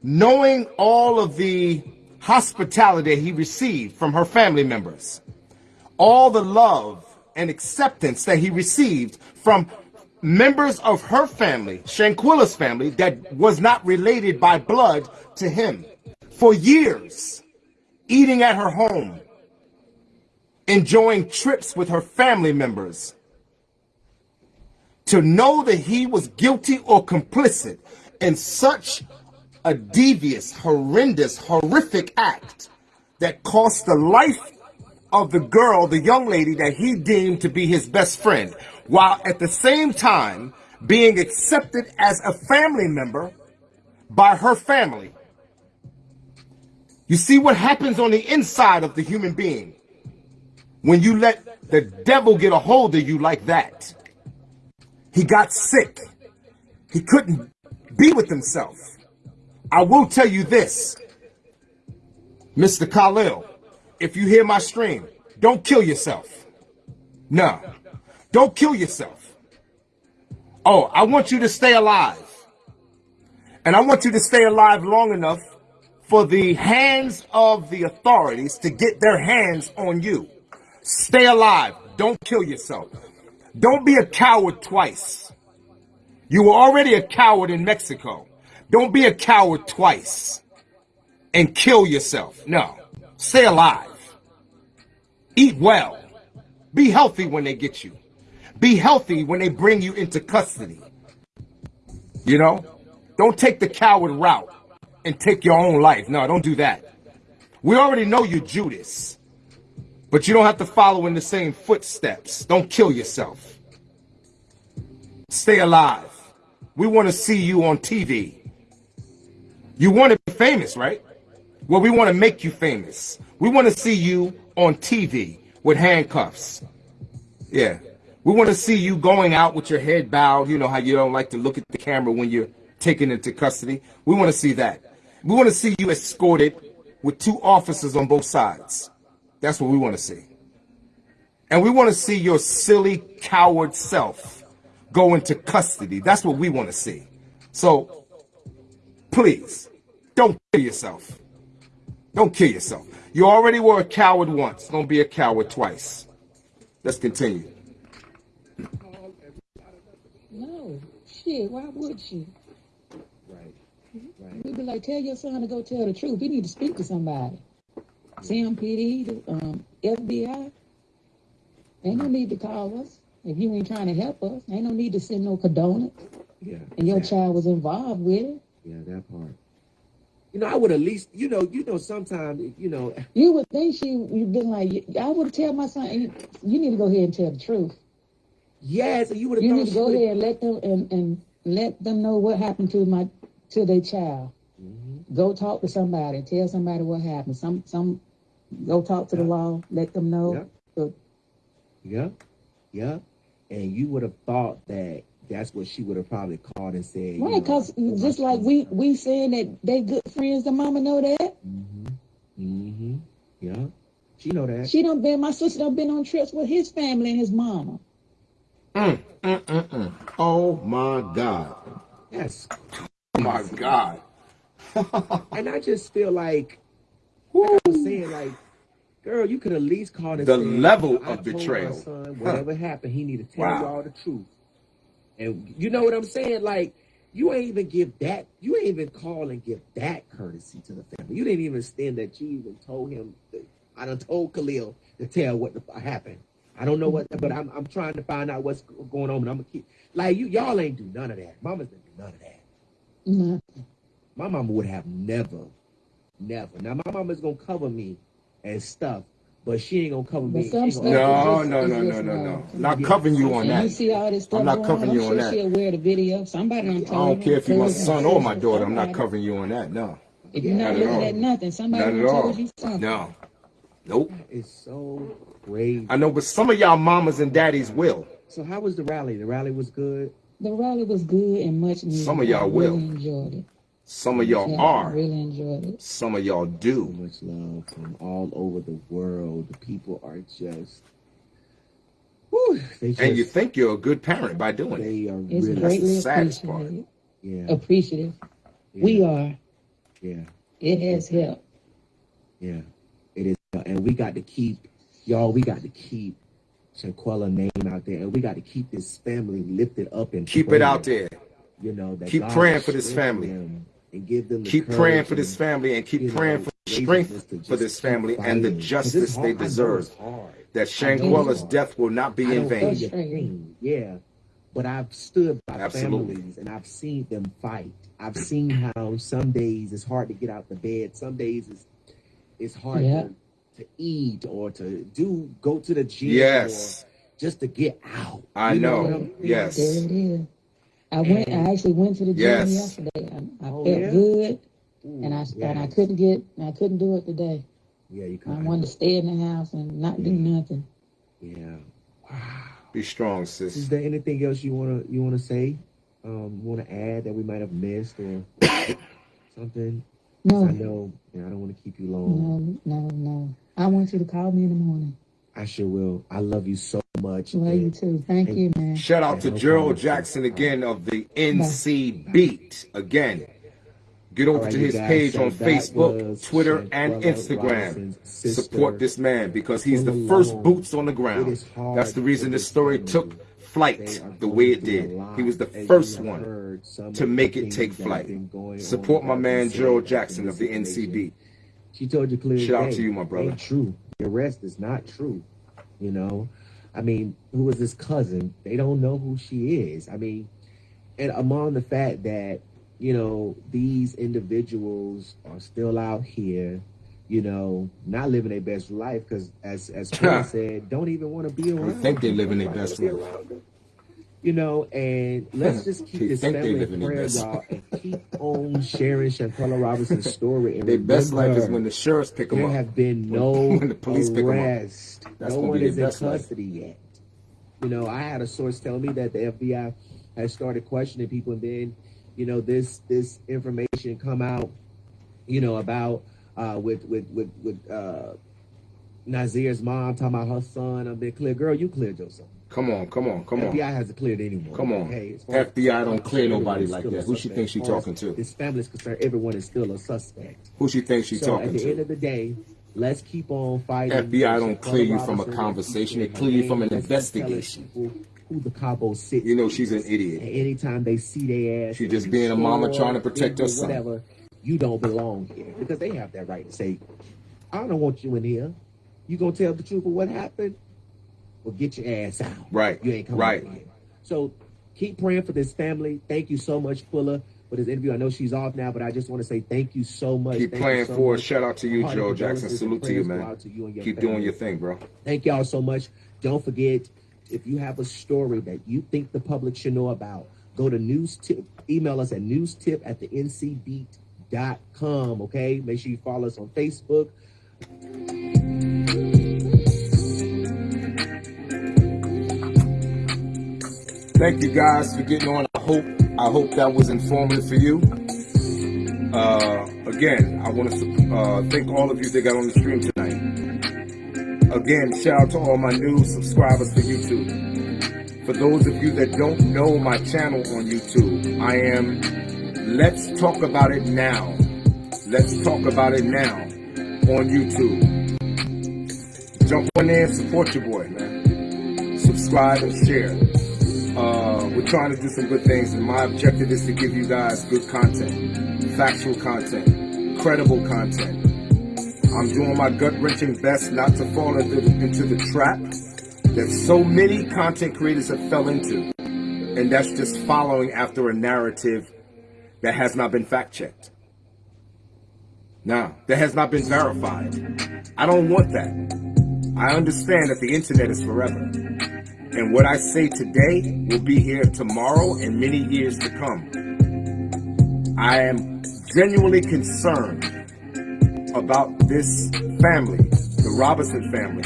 S1: knowing all of the hospitality he received from her family members, all the love and acceptance that he received from members of her family, Shanquella's family, that was not related by blood to him. For years, eating at her home, enjoying trips with her family members, to know that he was guilty or complicit in such a devious, horrendous, horrific act that cost the life of the girl, the young lady that he deemed to be his best friend, while at the same time being accepted as a family member by her family. You see what happens on the inside of the human being when you let the devil get a hold of you like that. He got sick. He couldn't be with himself. I will tell you this, Mr. Khalil, if you hear my stream, don't kill yourself. No, don't kill yourself. Oh, I want you to stay alive. And I want you to stay alive long enough for the hands of the authorities to get their hands on you. Stay alive. Don't kill yourself. Don't be a coward twice. You were already a coward in Mexico. Don't be a coward twice and kill yourself. No, stay alive. Eat well. Be healthy when they get you. Be healthy when they bring you into custody. You know, don't take the coward route and take your own life. No, don't do that. We already know you're Judas, but you don't have to follow in the same footsteps. Don't kill yourself. Stay alive. We want to see you on TV. You want to be famous, right? Well, we want to make you famous. We want to see you on TV with handcuffs. Yeah. We want to see you going out with your head bowed. You know how you don't like to look at the camera when you're taken into custody. We want to see that. We want to see you escorted with two officers on both sides. That's what we want to see. And we want to see your silly coward self go into custody. That's what we want to see. So please don't kill yourself. Don't kill yourself. You already were a coward once. Don't be a coward twice. Let's continue.
S3: No, shit. Why would she?
S2: Right. Right.
S3: We'd be like, tell your son to go tell the truth. He need to speak to somebody. CMPD, the um, FBI. Ain't no need to call us if you ain't trying to help us. Ain't no need to send no condolence.
S2: Yeah.
S3: And your
S2: exactly.
S3: child was involved with it.
S2: Yeah, that part. You know, I would at least, you know, you know, sometimes, you know,
S3: You would think she would been like, I would tell my son, you, you need to go ahead and tell the truth.
S2: Yes, you would have
S3: You need to go ahead and let them and, and let them know what happened to my to their child.
S2: Mhm.
S3: Go talk to somebody. Tell somebody what happened. Some some go talk to the law. Let them know.
S2: Yeah.
S3: So,
S2: Yeah, yeah. And you would have thought that that's what she would have probably called and said.
S3: right, because
S2: oh,
S3: just like we we saying that they good friends, the mama know that.
S2: Mm-hmm. Mm-hmm. Yeah. She know that.
S3: She done been my sister done been on trips with his family and his mama.
S1: Mm, mm, mm, mm. Oh my God.
S2: yes.
S1: Oh my God.
S2: And I just feel like, like I was saying, like, girl, you could at least call and
S1: The level
S2: I
S1: of betrayal.
S2: son, whatever happened, he need to tell
S1: Wow.
S2: y'all the truth. And you know what I'm saying? Like, you ain't even give that. You ain't even call and give that courtesy to the family. You didn't even stand that you even told him. That, I done told Khalil to tell what the, happened. I don't know what, but I'm I'm trying to find out what's going on. And I'm gonna keep like you. Y'all ain't do none of that. Mamas didn't do none of that.
S3: No.
S2: My mama would have never, never. Now my mama's gonna cover me and stuff, but she ain't gonna cover
S3: But
S2: me.
S3: some stuff
S1: No,
S3: just-
S1: no,
S3: it's
S1: no, no,
S3: just
S1: no, no.
S3: wrong.
S1: Not
S2: Yeah.
S1: covering you on
S3: And you
S1: that.
S3: see all this stuff.
S1: I'm not covering you on
S3: sure
S1: that.
S3: She'll wear the video. Somebody done
S1: I don't care if you're my son or my daughter. I'm not covering you on that. No.
S3: If you're
S2: Yeah,
S3: not
S1: not
S3: looking
S1: all.
S3: at nothing, somebody
S1: Not
S3: done
S1: at all.
S3: told you something.
S1: No. Nope.
S2: It's so crazy.
S1: I know, but some of y'all mamas and daddies will.
S2: So how was the rally? The rally was good.
S3: The rally was good and much needed.
S1: Some of y'all
S3: I
S1: will.
S3: really enjoyed it.
S1: Some of y'all
S3: Yeah, I
S1: are.
S3: really enjoyed it.
S1: Some of y'all do.
S2: So much love from all over the world. The people are just, whew, they just,
S1: And you think you're a good parent by doing it.
S2: they are
S3: It's
S2: really,
S1: That's the
S3: greatly
S1: saddest part.
S3: appreciated.
S2: yeah,
S3: Appreciative.
S2: yeah,
S3: We are.
S2: yeah,
S3: It has helped.
S2: yeah. It is, and we got to keep, y'all. We got to keep Shanquella name out there, and we got to keep this family lifted up and
S1: Keep it out there.
S2: You know, that
S1: Keep
S2: God
S1: praying for this family.
S2: And give them the
S1: Keep praying for
S2: and-
S1: this family and keep
S2: you know,
S1: praying for strength for this
S2: keep
S1: family and the
S2: fighting. 'Cause it's
S1: justice they
S2: hard. I
S1: deserve. That
S2: I know
S1: Shanquella's death will not be in vain.
S2: feel your
S3: Frustrating.
S2: pain, Yeah, but I've stood by
S1: Absolutely.
S2: families and I've seen them fight. I've seen how some days it's hard to get out the bed. Some days it's it's hard
S3: Yeah.
S2: to, to eat or to do go to the gym
S1: Yes.
S2: or just to get out.
S1: I
S2: You
S1: know.
S2: what I'm?
S1: Yes.
S3: There it is. I went. I actually went to the gym
S1: Yes.
S3: yesterday. I, I
S2: Oh,
S3: felt
S2: yeah?
S3: good,
S2: Ooh,
S3: and I and I couldn't get. I couldn't do it today.
S2: Yeah, you
S3: I wanted to stay in the house and not do nothing.
S2: Yeah. Wow.
S1: Be strong, sis Is
S2: there anything else you wanna you wanna say? Um, want to add that we might have missed or something
S3: No,
S2: I know, and I don't want to keep you long.
S3: no, no, no. I want you to call me in the morning.
S2: I sure will. I love you so much.
S3: Love you too. Thank you, man.
S1: Shout out to
S2: no
S1: Gerald
S2: problem.
S1: Jackson again of the NC Beat. Again, get over
S2: All right,
S1: to his
S2: guys,
S1: page
S2: so
S1: on Facebook, Twitter, and Instagram. Support this man because he's the first
S2: alone.
S1: boots on the ground. That's the reason this
S2: this
S1: story took flight the way it did. He was the first one to make it take flight. Support my man Gerald Jackson of the
S2: this
S1: NC
S2: situation.
S1: Beat.
S2: She told you clearly.
S1: Shout out to you, my brother.
S2: Ain't true. The arrest is not true. You know, I mean, who is this cousin? They don't know who she is. I mean, and among the fact that you know these individuals are still out here, you know, not living their best life because, as as Paul said, don't even want to be around.
S1: think
S2: they're
S1: living their best life.
S2: Them. You know, and let's just keep this family in prayer, y'all, and keep on sharing Shanquella Robinson's story. And
S1: Their best life is when the sheriffs pick them
S2: there
S1: up.
S2: have been no
S1: when the police pick 'em up. That's
S2: no one
S1: be
S2: is in
S1: best life.
S2: custody yet. You know, I had a source tell me that the FBI has started questioning people, and then, you know, this this information come out, you know, about uh, with with with with uh, Nazeer's mom talking about her son. I've been clear, girl. You cleared your son.
S1: Come on, come on, come on.
S2: FBI hasn't cleared anyone.
S1: Come on.
S2: Okay, as far as-
S1: FBI don't clear nobody like that. Who she thinks she
S2: As far as
S1: talking to?
S2: This family is concerned. Everyone is still a suspect.
S1: Who she thinks she
S2: so
S1: talking to?
S2: at the
S1: to?
S2: end of the day, let's keep on fighting.
S1: FBI don't clear you from a conversation. They clear you from an
S2: name. Let's keep telling
S1: investigation.
S2: Who the Cabo Six.
S1: You know she's an
S2: And
S1: idiot.
S2: anytime they see their ass,
S1: She just being a mama trying to protect her son.
S2: Whatever, you don't belong here because they have that right to say, "I don't want you in here." You gonna tell the truth of what happened? Well, get your ass out.
S1: Right,
S2: You ain't coming
S1: right.
S2: here. So keep praying for this family. Thank you so much, Fuller, for this interview. I know she's off now, but I just want to say thank you so much.
S1: Keep
S2: Thank
S1: playing
S2: so
S1: for. Shout out to you, Joe Jackson. Salute to you, man.
S2: to you and your
S1: Keep
S2: family.
S1: doing your thing, bro.
S2: Thank y'all so much. Don't forget, if you have a story that you think the public should know about, go to news tip, email us at newstip at the ncbeat.com. Okay. Make sure you follow us on Facebook.
S1: Thank you guys for getting on. I hope I hope that was informative for you. Uh, again, I want to uh, thank all of you that got on the stream tonight. Again, shout out to all my new subscribers for YouTube. For those of you that don't know my channel on YouTube, I am Let's Talk About It Now. Let's Talk About It Now on YouTube. Jump on there and support your boy, man. Subscribe and share. Uh, we're trying to do some good things, and my objective is to give you guys good content, factual content, credible content. I'm doing my gut wrenching best not to fall into the, into the trap that so many content creators have fell into, and that's just following after a narrative that has not been fact checked. Now, that has not been verified. I don't want that. I understand that the internet is forever. And what I say today will be here tomorrow and many years to come. I am genuinely concerned about this family, the Robinson family,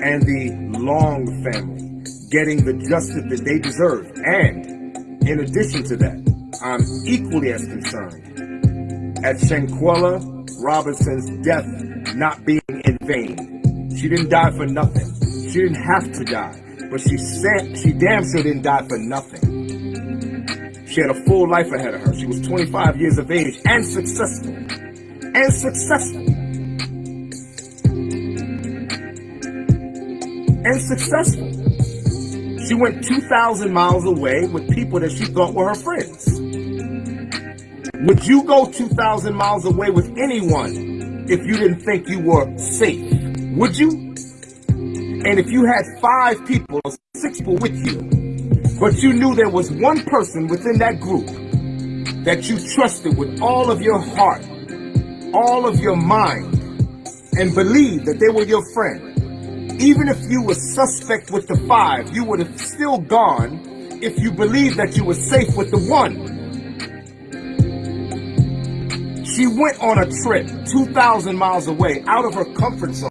S1: and the Long family getting the justice that they deserve. And in addition to that, I'm equally as concerned at Shanquella Robinson's death not being in vain. She didn't die for nothing. She didn't have to die. But she said she damn sure didn't die for nothing. She had a full life ahead of her. She was 25 years of age and successful. And successful. And successful. She went 2,000 miles away with people that she thought were her friends. Would you go 2,000 miles away with anyone if you didn't think you were safe? Would you? And if you had five people or six people with you, but you knew there was one person within that group that you trusted with all of your heart, all of your mind, and believed that they were your friend, even if you were suspect with the five, you would have still gone if you believed that you were safe with the one. She went on a trip 2,000 miles away out of her comfort zone